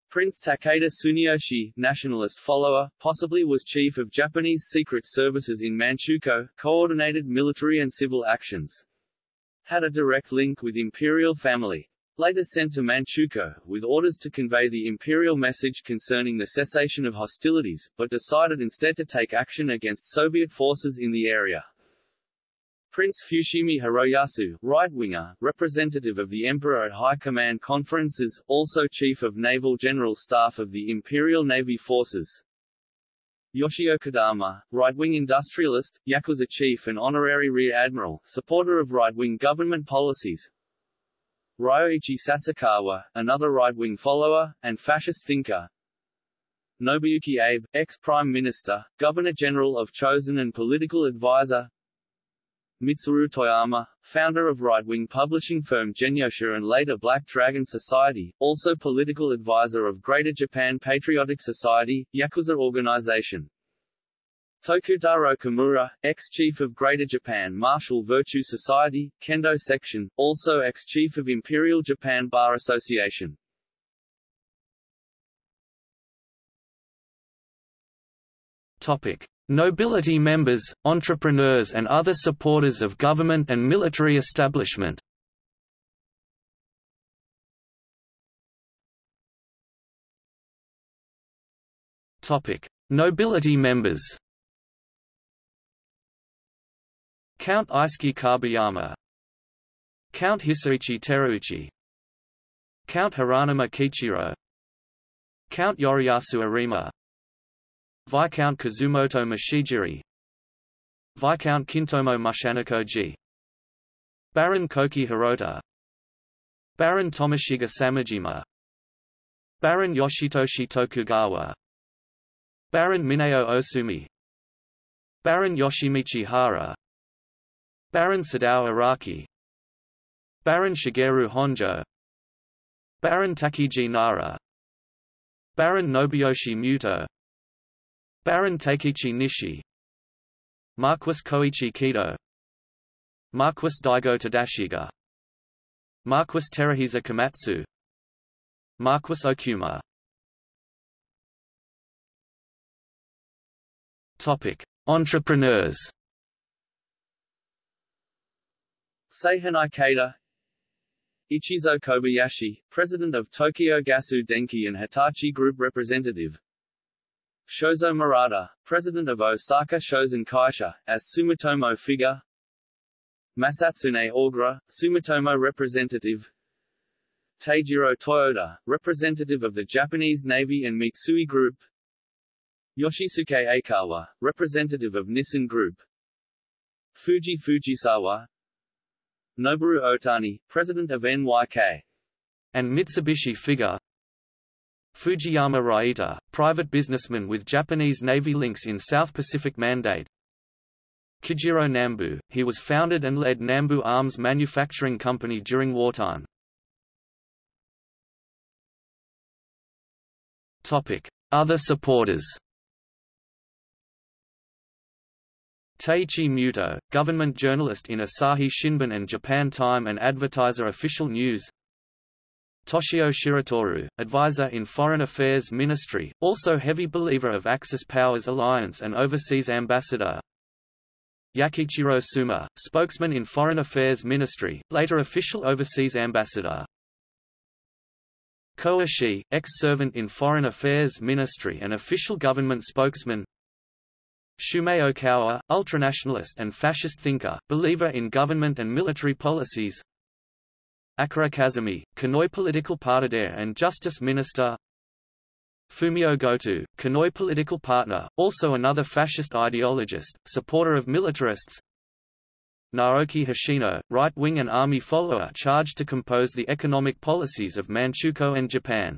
A: Prince Takeda Tsuneyoshi, nationalist follower, possibly was chief of Japanese secret services in Manchukuo, coordinated military and civil actions. Had a direct link with imperial family. Later sent to Manchukuo, with orders to convey the imperial message concerning the cessation of hostilities, but decided instead to take action against Soviet forces in the area. Prince Fushimi Hiroyasu, right-winger, representative of the Emperor at High Command conferences, also Chief of Naval General Staff of the Imperial Navy Forces. Yoshio Kodama, right-wing industrialist, Yakuza chief and honorary rear admiral, supporter of right-wing government policies. Ryoichi Sasakawa, another right-wing follower, and fascist thinker. Nobuyuki Abe, ex-prime minister, governor-general of Chosen and political advisor. Mitsuru Toyama, founder of right-wing publishing firm Genyosha and later Black Dragon Society, also political advisor of Greater Japan Patriotic Society, Yakuza organization. Tokutaro Kimura, ex-chief of Greater Japan Martial Virtue Society, Kendo Section, also ex-chief of Imperial Japan Bar Association.
B: Topic. Nobility members, entrepreneurs and other supporters of government and military establishment Nobility members. Count Eisuke Kabayama Count Hisaichi Terauchi Count Hiranuma Kiichiro Count Yoriyasu Arima Viscount Kazumoto Machijiri. Viscount Kintomo Mushanikoji Baron Koki Hirota. Baron Tomoshiga Samajima. Baron Yoshitoshi Tokugawa. Baron Mineo Osumi. Baron Yoshimichi Hara. Baron Sadao Araki Baron Shigeru Honjo. Baron Takiji Nara. Baron Nobuyoshi Muto Baron Takechi Nishi. Marquis Koichi Kido. Marquis Daigo Tadashiga. Marquis Teruhisa Komatsu. Marquis Okuma. Topic: Entrepreneurs.
A: Seihin Ikeda. Ichizo Kobayashi, President of Tokyo Gasu Denki and Hitachi Group Representative Shozo Murata, President of Osaka Shosen Kaisha, as Sumitomo figure. Masatsune Ogura, Sumitomo Representative. Teijiro Toyota, Representative of the Japanese Navy and Mitsui Group. Yoshisuke Aikawa, Representative of Nissan Group. Fuji Fujisawa. Noboru Otani, President of NYK
B: and Mitsubishi figure Fujiyama Raita, private businessman with Japanese Navy links in South Pacific Mandate Kijiro Nambu, he was founded and led Nambu Arms Manufacturing Company during wartime. Other supporters Teiichi Muto, government journalist in Asahi Shimbun and Japan Time and advertiser Official News Toshio Shiratori, advisor in Foreign Affairs Ministry, also heavy believer of Axis Powers Alliance and overseas ambassador. Yakichiro Suma, spokesman in Foreign Affairs Ministry, later official overseas ambassador. Koa Shi, ex-servant in Foreign Affairs Ministry and official government spokesman. Shumei Okawa, ultranationalist and fascist thinker, believer in government and military policies Akira Kazami, Kanoi political partner and justice minister. Fumio Goto, Kanoi political partner, also another fascist ideologist, supporter of militarists. Naoki Hoshino, right-wing and army follower charged to compose the economic policies of Manchukuo and Japan